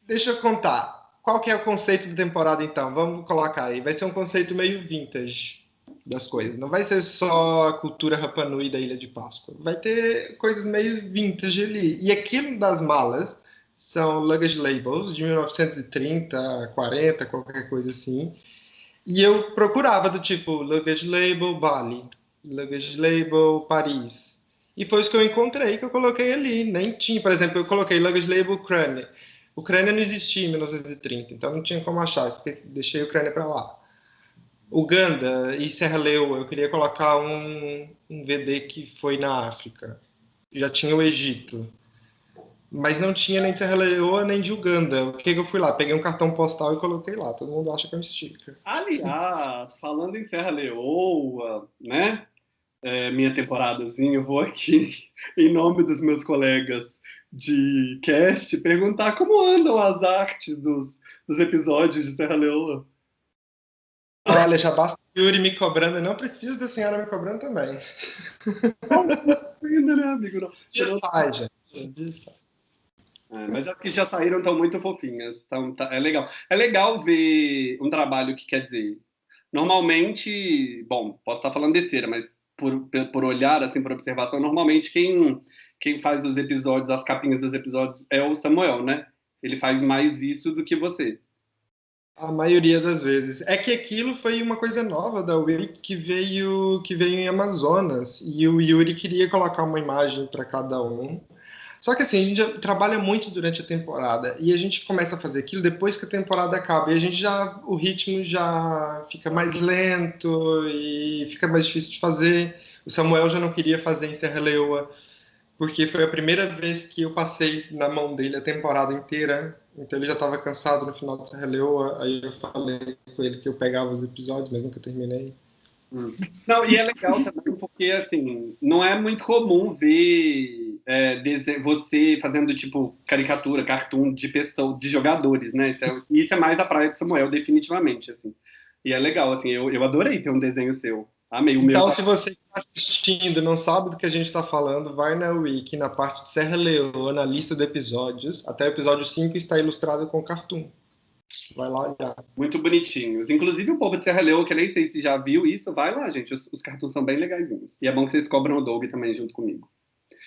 Speaker 2: Deixa eu contar. Qual que é o conceito da temporada, então? Vamos colocar aí. Vai ser um conceito meio vintage das coisas. Não vai ser só a cultura Rapanui da Ilha de Páscoa. Vai ter coisas meio vintage ali. E aquilo das malas são luggage labels de 1930, 40, qualquer coisa assim. E eu procurava do tipo luggage label Bali, luggage label Paris. E foi isso que eu encontrei que eu coloquei ali. Nem tinha, por exemplo, eu coloquei luggage label Ucrânia. Ucrânia não existia em 1930, então não tinha como achar, deixei a Ucrânia para lá. Uganda e Serra Leoa, eu queria colocar um, um VD que foi na África. Já tinha o Egito. Mas não tinha nem Serra Leoa nem de Uganda. O que, que eu fui lá? Peguei um cartão postal e coloquei lá. Todo mundo acha que é um sticker.
Speaker 1: Aliás, falando em Serra Leoa, né? É, minha temporadazinha, eu vou aqui, [laughs] em nome dos meus colegas de cast perguntar como andam as artes dos, dos episódios de Serra Leoa.
Speaker 2: Olha, já basta o Yuri me cobrando, eu não preciso da senhora me cobrando também.
Speaker 1: Ainda, né, amigo? Não. [laughs]
Speaker 2: Já sai, gente.
Speaker 1: É, mas as que já saíram estão muito fofinhas. Então, tá, é legal. É legal ver um trabalho que quer dizer. Normalmente, bom, posso estar falando besteira, mas por, por olhar, assim, por observação, normalmente quem quem faz os episódios, as capinhas dos episódios é o Samuel, né? Ele faz mais isso do que você.
Speaker 2: A maioria das vezes. É que aquilo foi uma coisa nova da Wiki que veio que veio em Amazonas e o Yuri queria colocar uma imagem para cada um. Só que assim, a gente trabalha muito durante a temporada e a gente começa a fazer aquilo depois que a temporada acaba e a gente já o ritmo já fica mais lento e fica mais difícil de fazer. O Samuel já não queria fazer em Serra Leoa porque foi a primeira vez que eu passei na mão dele a temporada inteira. Então ele já estava cansado no final de Serra Leoa. Aí eu falei com ele que eu pegava os episódios, mas nunca terminei.
Speaker 1: Hum. Não, e é legal também porque, assim, não é muito comum ver é, você fazendo tipo caricatura, cartoon de pessoas, de jogadores, né? Isso é, isso é, mais a praia do Samuel, definitivamente, assim. E é legal, assim, eu, eu adorei ter um desenho seu. Amei o
Speaker 2: então,
Speaker 1: meu.
Speaker 2: Então, se você está assistindo não sabe do que a gente está falando, vai na Wiki, na parte de Serra Leoa, na lista de episódios. Até o episódio 5 está ilustrado com cartoon. Vai lá olhar.
Speaker 1: Muito bonitinhos. Inclusive o povo de Serra Leoa, que eu nem sei se já viu isso, vai lá, gente. Os, os cartoons são bem legaisinhos. E é bom que vocês cobram o Doug também junto comigo.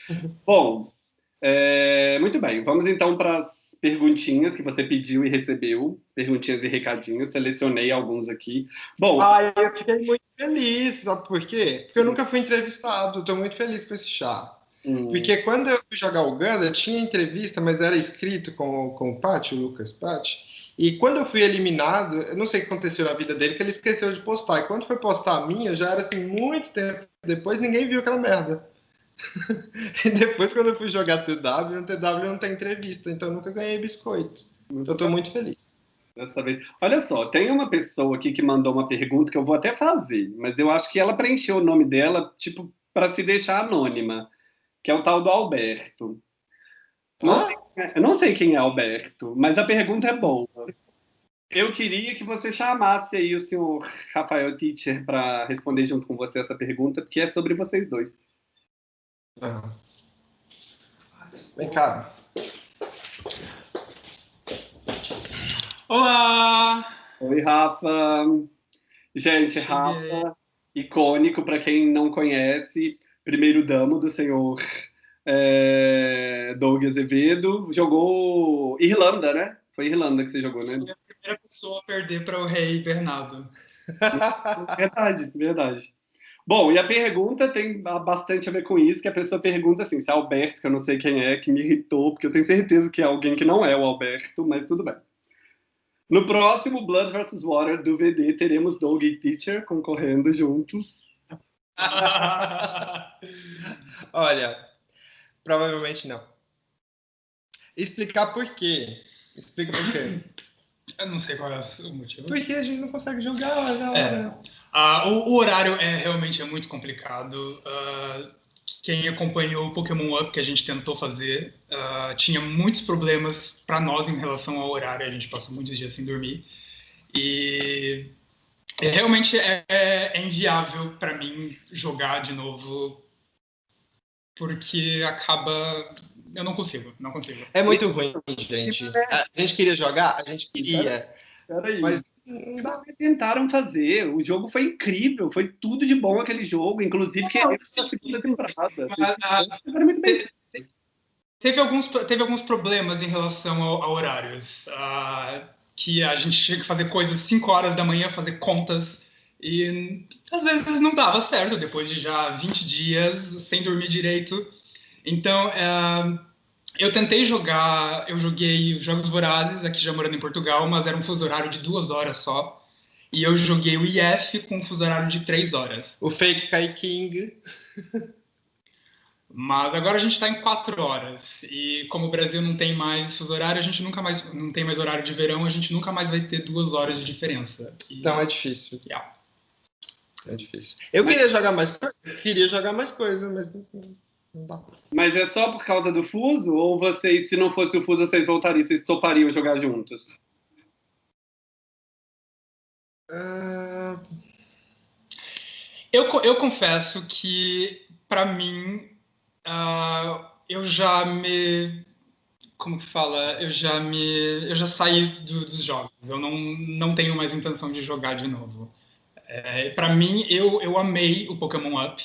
Speaker 1: [laughs] bom, é, muito bem. Vamos então para as perguntinhas que você pediu e recebeu. Perguntinhas e recadinhos. Selecionei alguns aqui. Bom.
Speaker 2: Ai, eu fiquei muito feliz, sabe por quê? Porque eu nunca fui entrevistado. Estou muito feliz com esse chá. Hum. Porque quando eu fui jogar Uganda, tinha entrevista, mas era escrito com, com o Pati, o Lucas Pati. E quando eu fui eliminado, eu não sei o que aconteceu na vida dele, que ele esqueceu de postar. E quando foi postar a minha, já era assim, muito tempo depois, ninguém viu aquela merda. [laughs] e depois, quando eu fui jogar TW, no TW não tem entrevista, então eu nunca ganhei biscoito. Então eu tô muito feliz.
Speaker 1: Dessa vez. Olha só, tem uma pessoa aqui que mandou uma pergunta que eu vou até fazer, mas eu acho que ela preencheu o nome dela, tipo, para se deixar anônima, que é o tal do Alberto. Não ah? sei é, eu não sei quem é Alberto, mas a pergunta é boa. Eu queria que você chamasse aí o senhor Rafael Teacher para responder junto com você essa pergunta, porque é sobre vocês dois.
Speaker 2: Ah. Vem cá.
Speaker 3: Olá!
Speaker 1: Oi, Rafa. Gente, Rafa, icônico para quem não conhece, primeiro damo do senhor é, Doug Azevedo, jogou Irlanda, né? Foi Irlanda que você jogou, né?
Speaker 3: Foi a primeira pessoa a perder para o rei Bernardo. [laughs]
Speaker 1: verdade, verdade. Bom, e a pergunta tem bastante a ver com isso, que a pessoa pergunta assim, se é Alberto, que eu não sei quem é, que me irritou, porque eu tenho certeza que é alguém que não é o Alberto, mas tudo bem. No próximo Blood vs. Water do VD, teremos Doug e Teacher concorrendo juntos. [laughs]
Speaker 2: Olha, Provavelmente não. Explicar por quê. Explica por quê.
Speaker 3: Eu não sei qual é o motivo.
Speaker 2: Porque a gente não consegue jogar na
Speaker 3: é. Uh, o, o, horário é realmente é muito complicado. Uh, quem acompanhou o Pokémon Up que a gente tentou fazer uh, tinha muitos problemas para nós em relação ao horário. A gente passou muitos dias sem dormir e realmente é, é inviável para mim jogar de novo porque acaba. Eu não consigo, não consigo.
Speaker 2: É muito ruim, gente. A gente queria jogar, a gente queria. Peraí. Mas
Speaker 1: tentaram fazer. O jogo foi incrível, foi tudo de bom aquele jogo, inclusive que é essa segunda temporada.
Speaker 3: Teve alguns, teve alguns problemas em relação a, a horários. Uh, que a gente tinha que fazer coisas 5 horas da manhã, fazer contas e às vezes não dava certo, depois de já 20 dias sem dormir direito. Então, é, eu tentei jogar, eu joguei Jogos Vorazes, aqui já morando em Portugal, mas era um fuso horário de duas horas só. E eu joguei o IF com um fuso horário de três horas.
Speaker 2: O Fake Kai King.
Speaker 3: Mas agora a gente está em quatro horas. E como o Brasil não tem mais fuso horário, a gente nunca mais não tem mais horário de verão, a gente nunca mais vai ter duas horas de diferença.
Speaker 2: E, então é difícil.
Speaker 3: Yeah.
Speaker 2: É difícil. Eu queria jogar mais coisa, queria jogar mais coisa, mas.
Speaker 1: Mas é só por causa do fuso? Ou vocês, se não fosse o fuso, vocês voltariam, vocês topariam jogar juntos?
Speaker 3: Uh... Eu, eu confesso que, para mim, uh, eu já me como que fala, eu já me, eu já saí do, dos jogos. Eu não, não tenho mais intenção de jogar de novo. É, para mim, eu, eu amei o Pokémon Up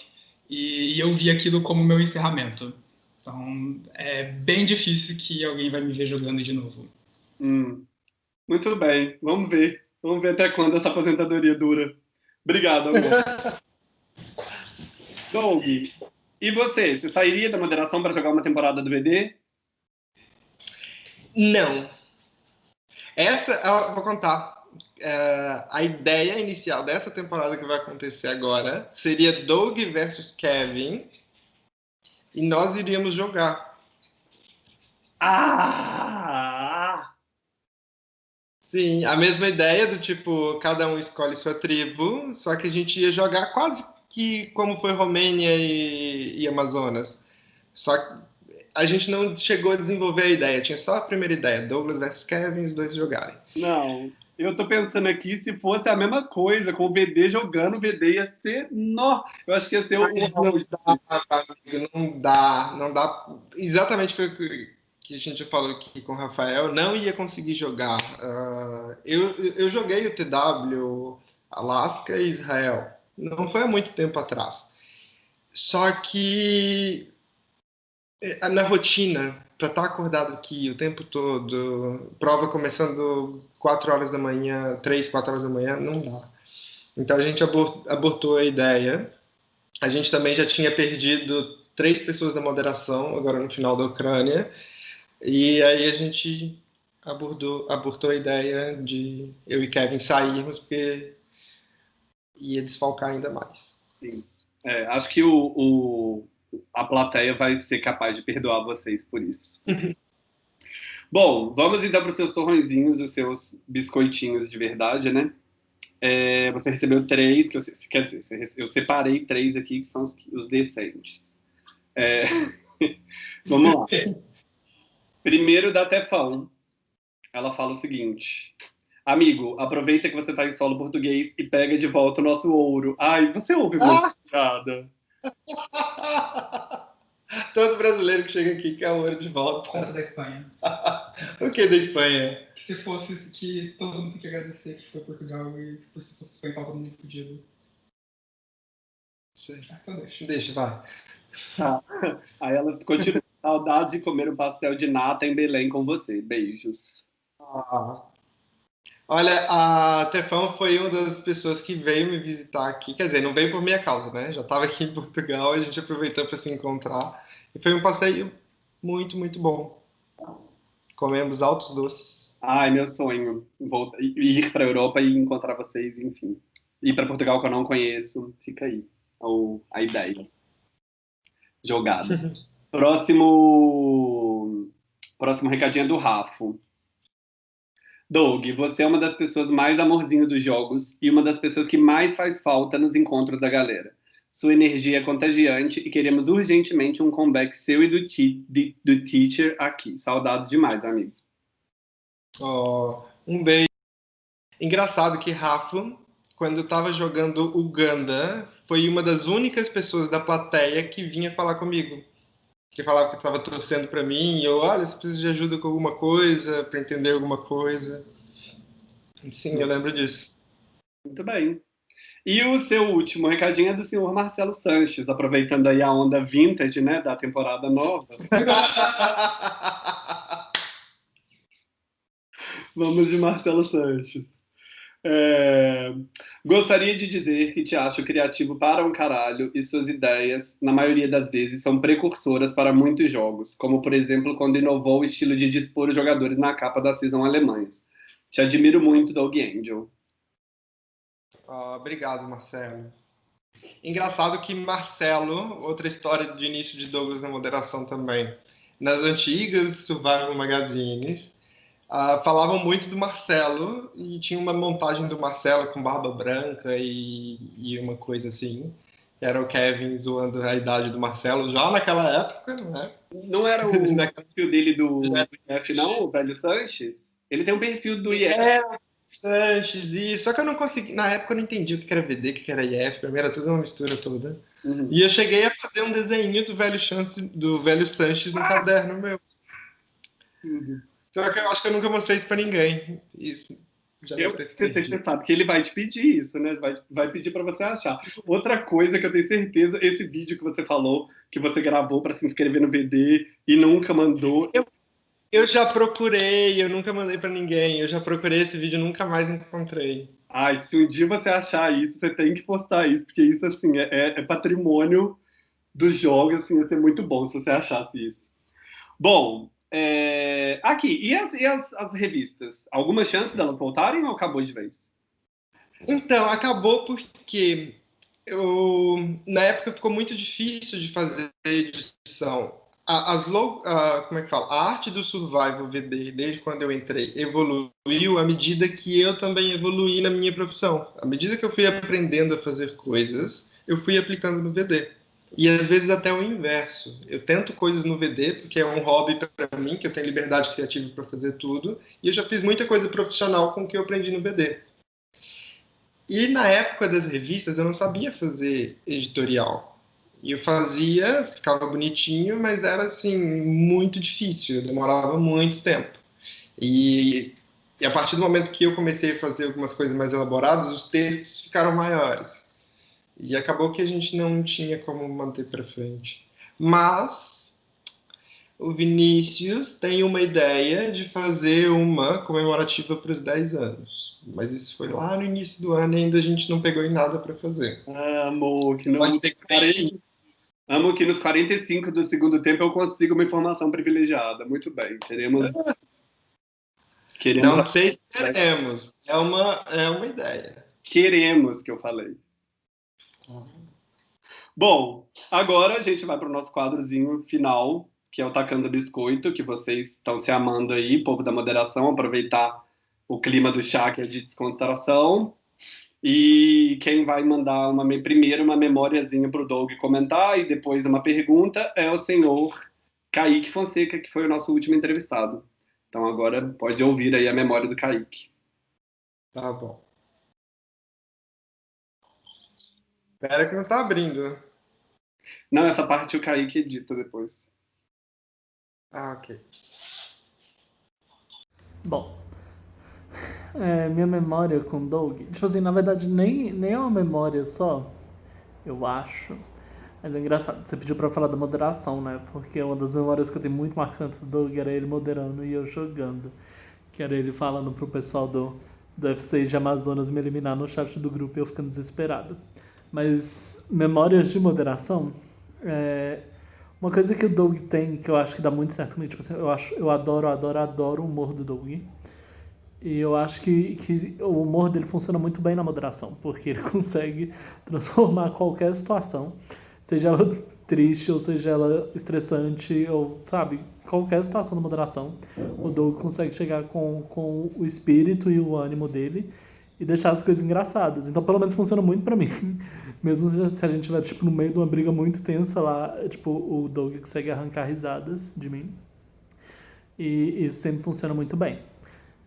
Speaker 3: e, e, eu vi aquilo como meu encerramento. Então, é bem difícil que alguém vai me ver jogando de novo.
Speaker 1: Hum. Muito bem, vamos ver. Vamos ver até quando essa aposentadoria dura. Obrigado, amor. [laughs] Doug, e você? Você sairia da moderação para jogar uma temporada do VD?
Speaker 2: Não. Essa, eu vou contar é, a ideia inicial dessa temporada que vai acontecer agora seria Doug versus Kevin e nós iríamos jogar.
Speaker 1: Ah!
Speaker 2: Sim, a mesma ideia do tipo, cada um escolhe sua tribo, só que a gente ia jogar quase que como foi Romênia e, e Amazonas. Só que a gente não chegou a desenvolver a ideia, tinha só a primeira ideia, Douglas versus Kevin, os dois jogarem.
Speaker 1: Não, eu tô pensando aqui, se fosse a mesma coisa, com o VD jogando, o VD ia ser. No... Eu acho que ia ser o.
Speaker 2: Não dá, não dá, não dá. Exatamente o que, que a gente falou aqui com o Rafael, não ia conseguir jogar. Uh, eu, eu joguei o TW Alaska e Israel. Não foi há muito tempo atrás. Só que é, na rotina, para estar tá acordado aqui o tempo todo, prova começando 4 horas da manhã, 3, 4 horas da manhã, não dá. Então a gente abortou a ideia. A gente também já tinha perdido três pessoas da moderação, agora no final da Ucrânia. E aí a gente abordou, abortou a ideia de eu e Kevin sairmos, porque ia desfalcar ainda mais.
Speaker 1: Sim. É, acho que o, o a plateia vai ser capaz de perdoar vocês por isso. Bom, vamos então para os seus torrõezinhos, os seus biscoitinhos de verdade, né? É, você recebeu três, que eu, quer dizer, eu separei três aqui, que são os, os decentes. É, [laughs] vamos lá. Primeiro da Tefão. Ela fala o seguinte: Amigo, aproveita que você está em solo português e pega de volta o nosso ouro. Ai, você ouve muito, ah! [laughs]
Speaker 2: Todo brasileiro que chega aqui quer ouro de volta.
Speaker 3: Da Espanha. [laughs]
Speaker 2: o que da Espanha?
Speaker 3: Que se fosse que todo mundo tem que agradecer que foi Portugal e se fosse Espanha, todo mundo podia.
Speaker 2: Ah, então deixa. Deixa, vai.
Speaker 1: Ah, aí ela continua. Saudades de comer um pastel de nata em Belém com você. Beijos.
Speaker 2: Ah. Olha, a Tefão foi uma das pessoas que veio me visitar aqui. Quer dizer, não veio por minha causa, né? Já estava aqui em Portugal, a gente aproveitou para se encontrar. E foi um passeio muito, muito bom. Comemos altos doces.
Speaker 1: Ai, meu sonho. Voltar, ir para a Europa e encontrar vocês, enfim. Ir para Portugal que eu não conheço. Fica aí ou a ideia. Jogada. [laughs] Próximo. Próximo recadinho é do Rafo. Doug, você é uma das pessoas mais amorzinho dos jogos e uma das pessoas que mais faz falta nos encontros da galera. Sua energia é contagiante e queremos urgentemente um comeback seu e do, de, do Teacher aqui. Saudades demais, amigo.
Speaker 2: Oh, um beijo. Engraçado que Rafa, quando estava jogando Uganda, foi uma das únicas pessoas da plateia que vinha falar comigo que falava que estava torcendo para mim, eu, olha, você precisa de ajuda com alguma coisa, para entender alguma coisa. Sim, eu lembro disso.
Speaker 1: Muito bem. E o seu último recadinho é do senhor Marcelo Sanches, aproveitando aí a onda vintage, né, da temporada nova. [laughs] Vamos de Marcelo Sanches. É... Gostaria de dizer que te acho criativo para um caralho e suas ideias, na maioria das vezes, são precursoras para muitos jogos, como por exemplo quando inovou o estilo de dispor os jogadores na capa da season alemães. Te admiro muito, Doug Angel.
Speaker 2: Oh, obrigado, Marcelo. Engraçado que Marcelo, outra história de início de Douglas na moderação também. Nas antigas Survival Magazines, Uh, falavam muito do Marcelo e tinha uma montagem do Marcelo com barba branca e, e uma coisa assim. Era o Kevin zoando a idade do Marcelo já naquela época, né?
Speaker 1: Não era o [laughs] perfil dele do, IF, não, o velho Sanches? Ele tem um perfil do IF.
Speaker 2: É, Sanches, isso. Só que eu não consegui. Na época eu não entendi o que era VD, o que era IF. Pra mim era tudo uma mistura toda. Uhum. E eu cheguei a fazer um desenho do velho, Chance, do velho Sanches no ah. caderno meu. Uhum. Só que eu acho que eu nunca mostrei isso pra ninguém. Isso.
Speaker 1: Já eu, você, você sabe que ele vai te pedir isso, né? Vai, vai pedir para você achar. Outra coisa que eu tenho certeza, esse vídeo que você falou, que você gravou para se inscrever no VD e nunca mandou.
Speaker 2: Eu, eu já procurei, eu nunca mandei para ninguém. Eu já procurei esse vídeo, nunca mais encontrei.
Speaker 1: Ai, se um dia você achar isso, você tem que postar isso, porque isso, assim, é, é, é patrimônio dos jogos, assim, ia ser muito bom se você achasse isso. Bom, é... Aqui, e, as, e as, as, revistas? Alguma chance delas voltarem ou acabou de vez?
Speaker 2: Então, acabou porque eu, na época ficou muito difícil de fazer edição. As low, como é que fala? A arte do survival VD, desde quando eu entrei, evoluiu à medida que eu também evoluí na minha profissão. À medida que eu fui aprendendo a fazer coisas, eu fui aplicando no VD. E às vezes até o inverso. Eu tento coisas no VD porque é um hobby para mim, que eu tenho liberdade criativa para fazer tudo, e eu já fiz muita coisa profissional com o que eu aprendi no VD. E na época das revistas eu não sabia fazer editorial. E eu fazia, ficava bonitinho, mas era assim muito difícil, demorava muito tempo. E, e a partir do momento que eu comecei a fazer algumas coisas mais elaboradas, os textos ficaram maiores. E acabou que a gente não tinha como manter para frente. Mas o Vinícius tem uma ideia de fazer uma comemorativa para os 10 anos. Mas isso foi lá no início do ano e ainda a gente não pegou em nada para fazer.
Speaker 1: Ah, amor, que não Pode ser que 40... Amo que nos 45 do segundo tempo eu consigo uma informação privilegiada. Muito bem, queremos.
Speaker 2: queremos... Não sei se queremos. É uma, é uma ideia.
Speaker 1: Queremos, que eu falei. Bom, agora a gente vai para o nosso quadrozinho final, que é o Tacando Biscoito, que vocês estão se amando aí, povo da moderação, aproveitar o clima do chá, que é de descontração. E quem vai mandar uma, primeiro uma memóriazinha para o Doug comentar e depois uma pergunta é o senhor Kaique Fonseca, que foi o nosso último entrevistado. Então agora pode ouvir aí a memória do Kaique.
Speaker 2: Tá bom. Espera que não tá abrindo.
Speaker 1: Não, essa parte o Kaique edita depois.
Speaker 2: Ah, ok.
Speaker 4: Bom, é, minha memória com Doug, tipo assim, na verdade nem, nem é uma memória só, eu acho. Mas é engraçado, você pediu pra falar da moderação, né? Porque uma das memórias que eu tenho muito marcantes do Doug era ele moderando e eu jogando. Que era ele falando pro pessoal do, do FC de Amazonas me eliminar no chat do grupo e eu ficando desesperado. Mas memórias de moderação, é, uma coisa que o Doug tem, que eu acho que dá muito certo comigo, tipo assim, eu, acho, eu adoro, adoro, adoro o humor do Doug. E eu acho que, que o humor dele funciona muito bem na moderação, porque ele [laughs] consegue transformar qualquer situação, seja ela triste ou seja ela estressante, ou sabe, qualquer situação da moderação, o Doug consegue chegar com, com o espírito e o ânimo dele e deixar as coisas engraçadas. Então, pelo menos funciona muito para mim. [laughs] Mesmo se a gente estiver, tipo, no meio de uma briga muito tensa lá, tipo, o Doug consegue arrancar risadas de mim. E isso sempre funciona muito bem.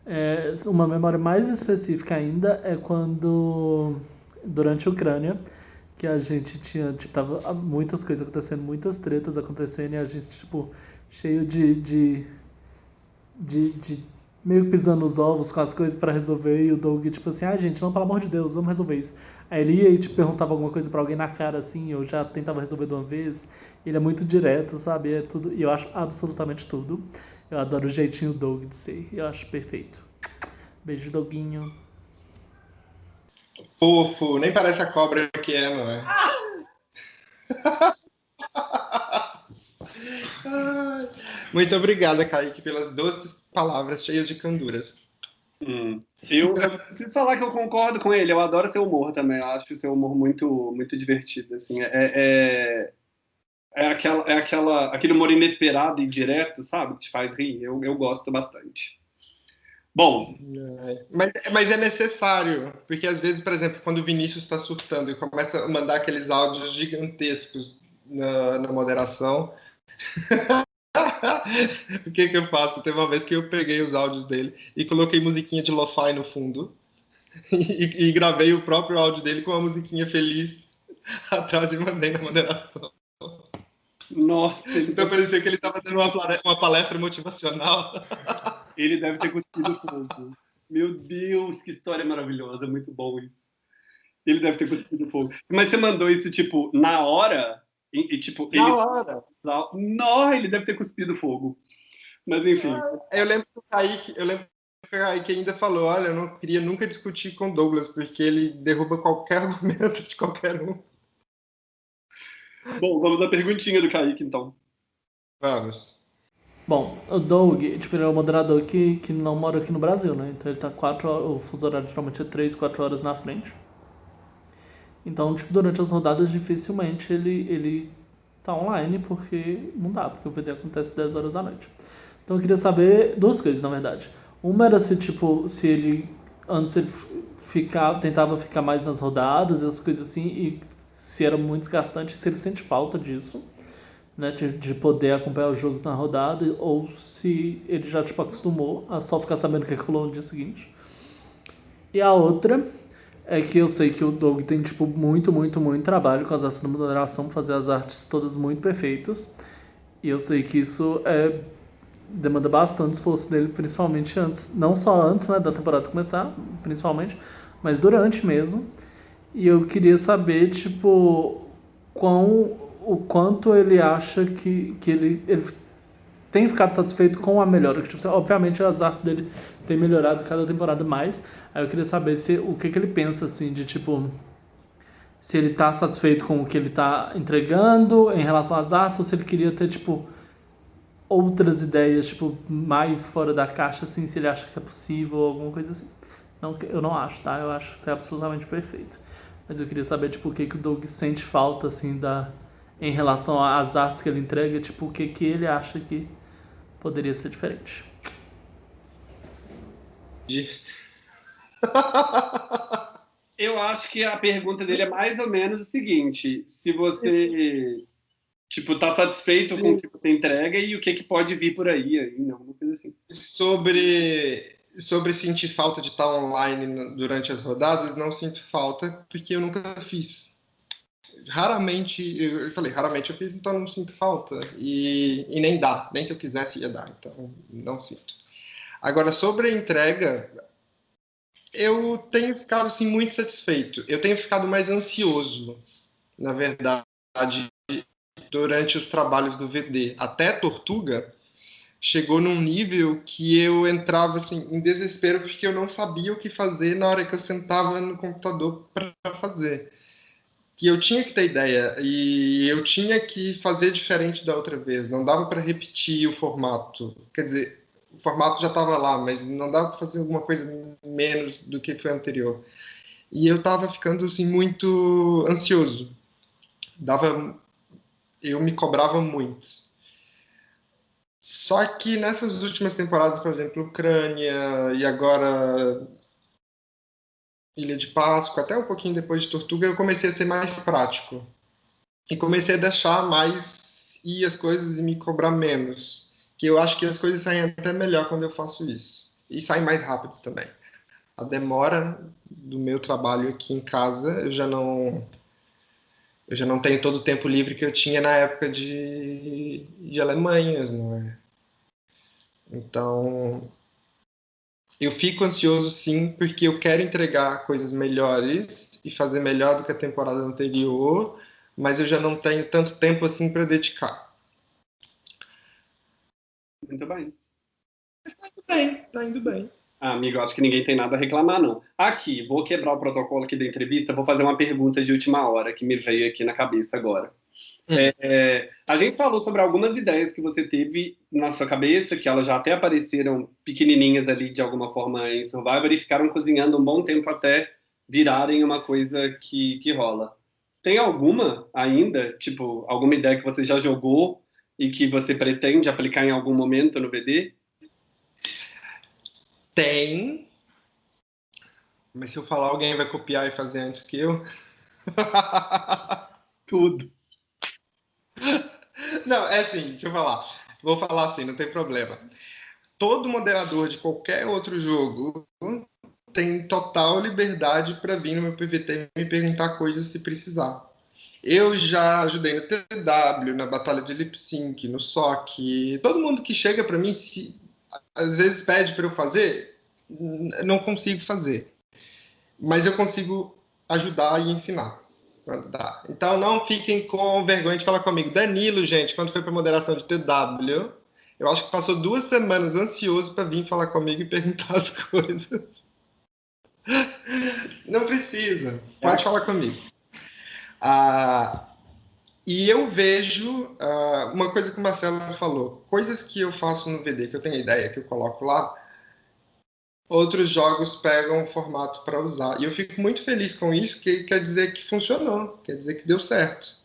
Speaker 4: É, uma memória mais específica ainda é quando, durante a Ucrânia, que a gente tinha, tipo, tava muitas coisas acontecendo, muitas tretas acontecendo, e a gente, tipo, cheio de, de, de, de meio que pisando os ovos com as coisas para resolver, e o Doug, tipo assim, ah, gente, não, pelo amor de Deus, vamos resolver isso. Aí ele ia e te perguntava alguma coisa para alguém na cara, assim, eu já tentava resolver de uma vez. Ele é muito direto, sabe? É tudo, e eu acho absolutamente tudo. Eu adoro o jeitinho Doug de ser, eu acho perfeito. Beijo, Doguinho.
Speaker 2: Fofo, nem parece a cobra que é, não é? [laughs] Muito obrigada, Kaique, pelas doces palavras cheias de canduras.
Speaker 1: Hum. Eu, eu preciso falar que eu concordo com ele. Eu adoro seu humor também. Eu acho seu humor muito, muito divertido. Assim, é, é, é, aquela, é aquela, aquele humor inesperado e direto, sabe? Que te faz rir. Eu, eu gosto bastante. Bom.
Speaker 2: É, mas, mas é necessário, porque às vezes, por exemplo, quando o Vinícius está surtando e começa a mandar aqueles áudios gigantescos na, na moderação, [laughs] o que que eu faço? Teve uma vez que eu peguei os áudios dele e coloquei musiquinha de lo-fi no fundo [laughs] e, e, gravei o próprio áudio dele com a musiquinha feliz [laughs] atrás e mandei na moderação.
Speaker 1: Nossa!
Speaker 2: Então parecia que ele estava dando uma, uma palestra motivacional.
Speaker 1: Ele deve ter cuspido fogo. Meu Deus, que história maravilhosa, muito bom isso. Ele deve ter cuspido fogo. Mas você mandou isso, tipo, na hora? E, e tipo,
Speaker 2: na ele... hora.
Speaker 1: Não, ele deve ter cuspido fogo. Mas enfim.
Speaker 2: Eu lembro que o Kaique, eu lembro que o Kaique ainda falou, olha, eu não queria nunca discutir com Douglas, porque ele derruba qualquer [laughs] argumento de qualquer um.
Speaker 1: Bom, vamos à perguntinha do Kaique, então.
Speaker 2: Vamos.
Speaker 4: Bom, o Doug, tipo, ele é um moderador que, que não mora aqui no Brasil, né? Então ele tá quatro horas, o fuso horário geralmente é 3, 4 horas na frente. Então, tipo, durante as rodadas, dificilmente ele, ele tá online, porque não dá, porque o VD acontece 10 horas da noite. Então eu queria saber duas coisas, na verdade. Uma era se, tipo, se ele, antes ele ficava, tentava ficar mais nas rodadas, as coisas assim, e se era muito desgastante, se ele sente falta disso, né, de, de poder acompanhar os jogos na rodada, ou se ele já tipo, acostumou a só ficar sabendo o que rolou no dia seguinte. E a outra é que eu sei que o Doug tem tipo muito, muito, muito trabalho com as artes da moderação, fazer as artes todas muito perfeitas. E eu sei que isso é demanda bastante esforço dele, principalmente antes, não só antes né, da temporada começar, principalmente, mas durante mesmo. E eu queria saber, tipo, quão, o quanto ele acha que, que ele, ele tem ficado satisfeito com a melhora. Tipo, obviamente as artes dele têm melhorado cada temporada mais. Aí eu queria saber se, o que, que ele pensa, assim, de tipo se ele tá satisfeito com o que ele tá entregando em relação às artes ou se ele queria ter, tipo, outras ideias, tipo, mais fora da caixa, assim, se ele acha que é possível alguma coisa assim. Não, eu não acho, tá? Eu acho que isso é absolutamente perfeito. Mas eu queria saber, tipo, o que, que o Doug sente falta, assim, da, em relação às artes que ele entrega, tipo, o que, que ele acha que poderia ser diferente. [laughs]
Speaker 1: eu acho que a pergunta dele é mais ou menos o seguinte: se você tipo tá satisfeito Sim. com o que você entrega e o que que pode vir por aí ainda, alguma coisa assim.
Speaker 2: Sobre sobre sentir falta de estar online durante as rodadas, não sinto falta, porque eu nunca fiz. Raramente, eu falei, raramente eu fiz, então não sinto falta. E, e nem dá, nem se eu quisesse ia dar, então não sinto. Agora, sobre a entrega, eu tenho ficado assim, muito satisfeito. Eu tenho ficado mais ansioso, na verdade, durante os trabalhos do VD. Até Tortuga, chegou num nível que eu entrava assim em desespero porque eu não sabia o que fazer na hora que eu sentava no computador para fazer. Que eu tinha que ter ideia e eu tinha que fazer diferente da outra vez. Não dava para repetir o formato. Quer dizer, o formato já estava lá, mas não dava para fazer alguma coisa menos do que foi anterior. E eu estava ficando assim muito ansioso. Dava eu me cobrava muito só que nessas últimas temporadas, por exemplo, Ucrânia e agora Ilha de Páscoa, até um pouquinho depois de Tortuga, eu comecei a ser mais prático. E comecei a deixar mais ir as coisas e me cobrar menos. Que eu acho que as coisas saem até melhor quando eu faço isso. E saem mais rápido também. A demora do meu trabalho aqui em casa, eu já não eu já não tenho todo o tempo livre que eu tinha na época de, de Alemanhas, não é? Então, eu fico ansioso sim, porque eu quero entregar coisas melhores e fazer melhor do que a temporada anterior, mas eu já não tenho tanto tempo assim para dedicar.
Speaker 1: Muito bem.
Speaker 2: Está indo bem, está indo bem.
Speaker 1: Ah, amigo, acho que ninguém tem nada a reclamar, não. Aqui, vou quebrar o protocolo aqui da entrevista, vou fazer uma pergunta de última hora que me veio aqui na cabeça agora. Hum. É, a gente falou sobre algumas ideias que você teve na sua cabeça, que elas já até apareceram pequenininhas ali de alguma forma em Survivor e ficaram cozinhando um bom tempo até virarem uma coisa que, que rola. Tem alguma ainda, tipo, alguma ideia que você já jogou e que você pretende aplicar em algum momento no BD?
Speaker 2: Tem. Mas se eu falar, alguém vai copiar e fazer antes que eu. [laughs]
Speaker 1: Tudo.
Speaker 2: Não, é assim, deixa eu falar. Vou falar assim, não tem problema. Todo moderador de qualquer outro jogo tem total liberdade para vir no meu PVT e me perguntar coisas se precisar. Eu já ajudei no TW, na Batalha de Lip Sync, no SOC. Todo mundo que chega para mim, se, às vezes pede para eu fazer, não consigo fazer. Mas eu consigo ajudar e ensinar quando dá. Então não fiquem com vergonha de falar comigo. Danilo, gente, quando foi para moderação de TW, eu acho que passou duas semanas ansioso para vir falar comigo e perguntar [laughs] as coisas. Não precisa, pode é. falar comigo. Ah, e eu vejo uh, uma coisa que o Marcelo falou, coisas que eu faço no VD, que eu tenho ideia, que eu coloco lá, outros jogos pegam o formato para usar. E eu fico muito feliz com isso, que quer dizer que funcionou, quer dizer que deu certo.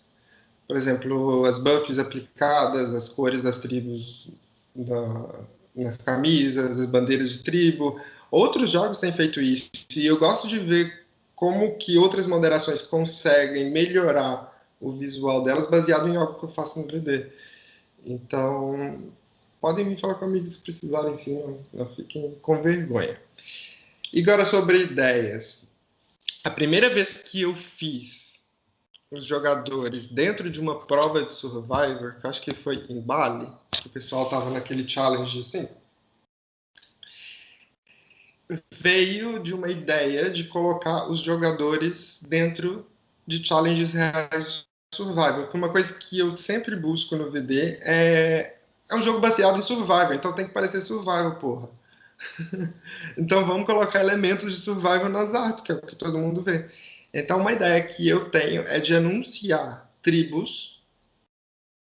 Speaker 2: Por exemplo, as buffs aplicadas, as cores das tribos da, nas camisas, as bandeiras de tribo. Outros jogos têm feito isso. E eu gosto de ver como que outras moderações conseguem melhorar o visual delas baseado em algo que eu faço no 3D. Então, podem me falar comigo se precisarem, sim, não, não fiquem com vergonha. E agora sobre ideias. A primeira vez que eu fiz os jogadores dentro de uma prova de Survivor, que acho que foi em Bali, que o pessoal estava naquele challenge assim, veio de uma ideia de colocar os jogadores dentro de challenges reais survival. Uma coisa que eu sempre busco no VD é é um jogo baseado em survival, então tem que parecer survival, porra. [laughs] então vamos colocar elementos de survival nas artes, que é o que todo mundo vê. Então uma ideia que eu tenho é de anunciar tribos,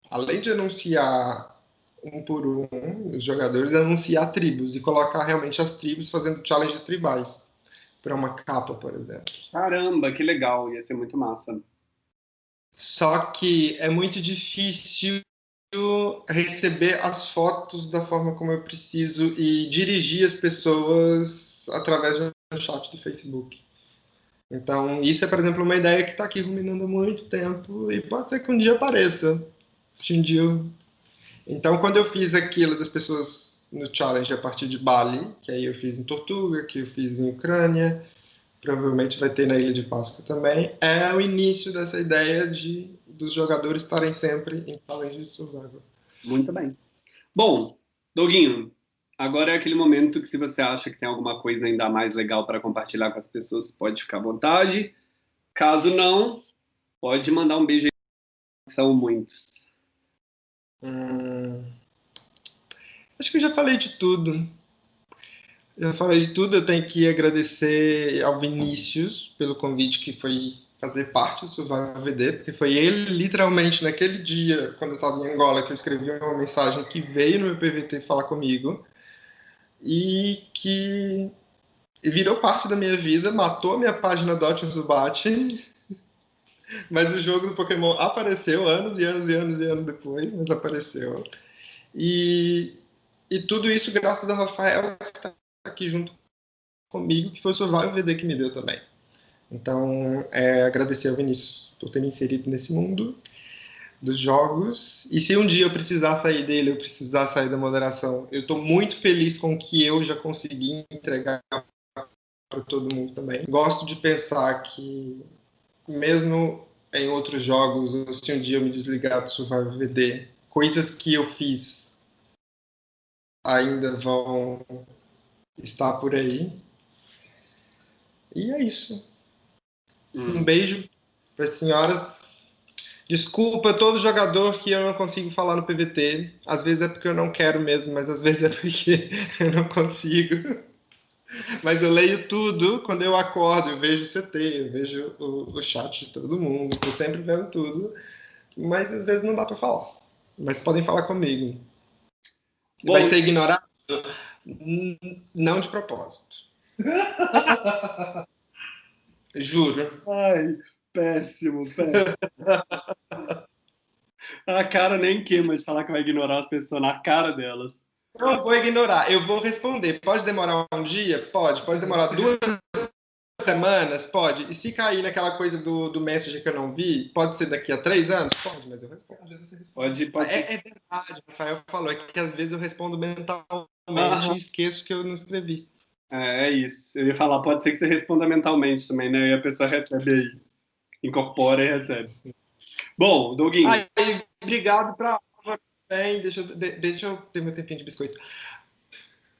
Speaker 2: além de anunciar um por um, os jogadores anunciar tribos e colocar realmente as tribos fazendo challenges tribais para uma capa, por exemplo.
Speaker 1: Caramba, que legal, ia ser muito massa.
Speaker 2: Só que é muito difícil receber as fotos da forma como eu preciso e dirigir as pessoas através do chat do Facebook. Então, isso é, por exemplo, uma ideia que está aqui ruminando há muito tempo e pode ser que um dia apareça. Se um dia eu então, quando eu fiz aquilo das pessoas no challenge a partir de Bali, que aí eu fiz em Tortuga, que eu fiz em Ucrânia, provavelmente vai ter na Ilha de Páscoa também, é o início dessa ideia de dos jogadores estarem sempre em challenge de survival.
Speaker 1: Muito bem. Bom, Doguinho, agora é aquele momento que se você acha que tem alguma coisa ainda mais legal para compartilhar com as pessoas, pode ficar à vontade. Caso não, pode mandar um beijo aí, são muitos.
Speaker 2: Hum, acho que eu já falei de tudo. Já falei de tudo. Eu tenho que agradecer ao Vinícius pelo convite que foi fazer parte do Survival VD, porque foi ele, literalmente, naquele dia, quando eu estava em Angola, que eu escrevi uma mensagem que veio no meu PVT falar comigo e que virou parte da minha vida, matou a minha página Dot Zubat [laughs] mas o jogo do Pokémon apareceu anos e anos e anos e anos depois, mas apareceu. E, e tudo isso graças a Rafael, que está aqui junto comigo, que foi o Survival VD que me deu também. Então, é, agradecer ao Vinícius por ter me inserido nesse mundo dos jogos. E se um dia eu precisar sair dele, eu precisar sair da moderação, eu estou muito feliz com o que eu já consegui entregar para todo mundo também. Gosto de pensar que mesmo em outros jogos, se um dia eu me desligar do Survival VD, coisas que eu fiz ainda vão estar por aí. E é isso. Hum. Um beijo para as senhoras. Desculpa todo jogador que eu não consigo falar no PVT. Às vezes é porque eu não quero mesmo, mas às vezes é porque [laughs] eu não consigo. Mas eu leio tudo quando eu acordo, eu vejo o CT, eu vejo o, o chat de todo mundo, eu sempre vendo tudo, mas às vezes não dá para falar. Mas podem falar comigo. Bom, Vai ser ignorado? Não de propósito. [laughs] Juro.
Speaker 1: Ai, péssimo, péssimo. A cara nem queima de falar que vai ignorar as pessoas na cara delas.
Speaker 2: Não vou ignorar, eu vou responder. Pode demorar um dia? Pode. Pode demorar duas semanas? Pode. E se cair naquela coisa do, do Messenger que eu não vi, pode ser daqui a três anos? Pode, mas eu respondo.
Speaker 1: Pode, pode.
Speaker 2: É, é verdade, o Rafael falou, é que às vezes eu respondo mentalmente e esqueço que eu não escrevi.
Speaker 1: É, é isso. Eu ia falar, pode ser que você responda mentalmente também, né? E a pessoa recebe aí. Incorpora e recebe. Bom, Doguinho. Aí,
Speaker 2: obrigado para bem, deixa, eu, deixa eu ter meu tempinho de biscoito.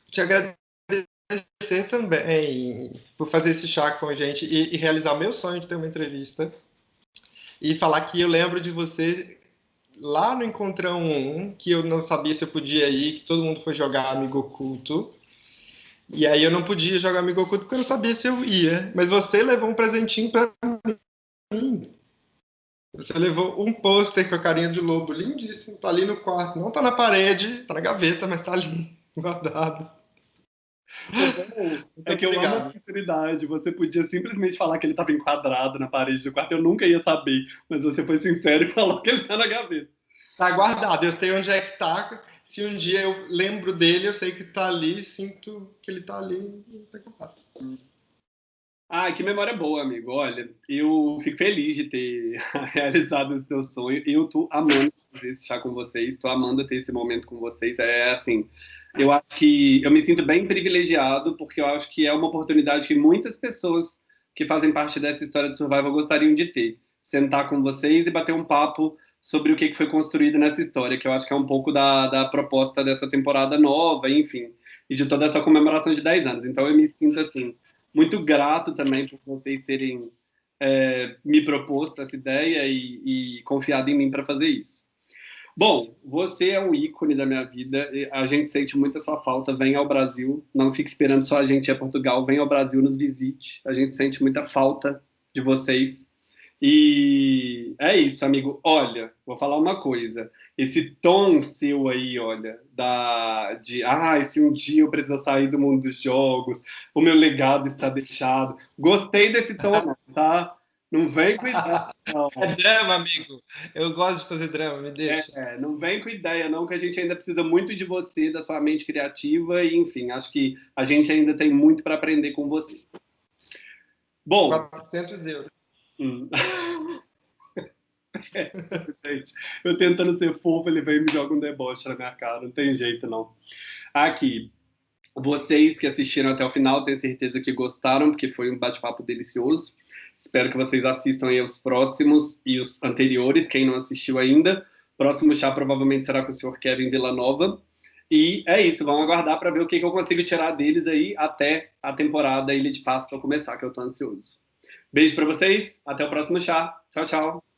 Speaker 2: Te agradecer também por fazer esse chá com a gente e, e realizar meu sonho de ter uma entrevista. E falar que eu lembro de você lá no Encontrão 1, que eu não sabia se eu podia ir, que todo mundo foi jogar Amigo Oculto. E aí eu não podia jogar Amigo Oculto porque eu não sabia se eu ia. Mas você levou um presentinho para mim. Você levou um pôster com a carinha de lobo lindíssimo, tá ali no quarto. Não tá na parede, tá na gaveta, mas tá ali [laughs] guardado. [laughs]
Speaker 1: É que eu amo a sinceridade. Você podia simplesmente falar que ele estava enquadrado na parede do quarto, eu nunca ia saber. Mas você foi sincero [laughs] e falou que ele tá na gaveta.
Speaker 2: Tá guardado, eu sei onde é que tá. Se um dia eu lembro dele, eu sei que tá ali, sinto que ele tá ali. Tá
Speaker 1: Ah, que memória boa, amigo. Olha, eu fico feliz de ter [laughs] realizado o seu sonho. Eu tô amando fazer esse chá com vocês, tô amando ter esse momento com vocês. É assim, eu acho que eu me sinto bem privilegiado, porque eu acho que é uma oportunidade que muitas pessoas que fazem parte dessa história de survival gostariam de ter. Sentar com vocês e bater um papo sobre o que foi construído nessa história, que eu acho que é um pouco da, da proposta dessa temporada nova, enfim, e de toda essa comemoração de 10 anos. Então eu me sinto, assim, muito grato também por vocês terem é, me proposto essa ideia e, e confiado em mim para fazer isso. Bom, você é um ícone da minha vida, a gente sente muito a sua falta, vem ao Brasil, não fique esperando só a gente ir a Portugal, vem ao Brasil, nos visite, a gente sente muita falta de vocês. E é isso, amigo. Olha, vou falar uma coisa. Esse tom seu aí, olha, da de ah, se um dia eu precisar sair do mundo dos jogos, o meu legado está deixado. Gostei desse tom, [laughs] tá? Não vem com ideia. [laughs] Não.
Speaker 2: É drama, amigo. Eu gosto de fazer drama, me deixa.
Speaker 1: É, não vem com ideia, não, que a gente ainda precisa muito de você, da sua mente criativa, e enfim, acho que a gente ainda tem muito para aprender com você.
Speaker 2: Bom. 400 euros.
Speaker 1: Hum. É, [laughs] gente, eu tentando ser fofo, ele vem e me joga um deboche na minha cara, não tem jeito não. Aqui, vocês que assistiram até o final, tenho certeza que gostaram, porque foi um bate-papo delicioso. Espero que vocês assistam aí os próximos e os anteriores, quem não assistiu ainda. Próximo chá provavelmente será com o senhor Kevin Villanova. E é isso, vamos aguardar para ver o que, que eu consigo tirar deles aí até a temporada Ilha de Páscoa começar, que eu estou ansioso. Beijo para vocês, até o próximo chá. Tchau, tchau.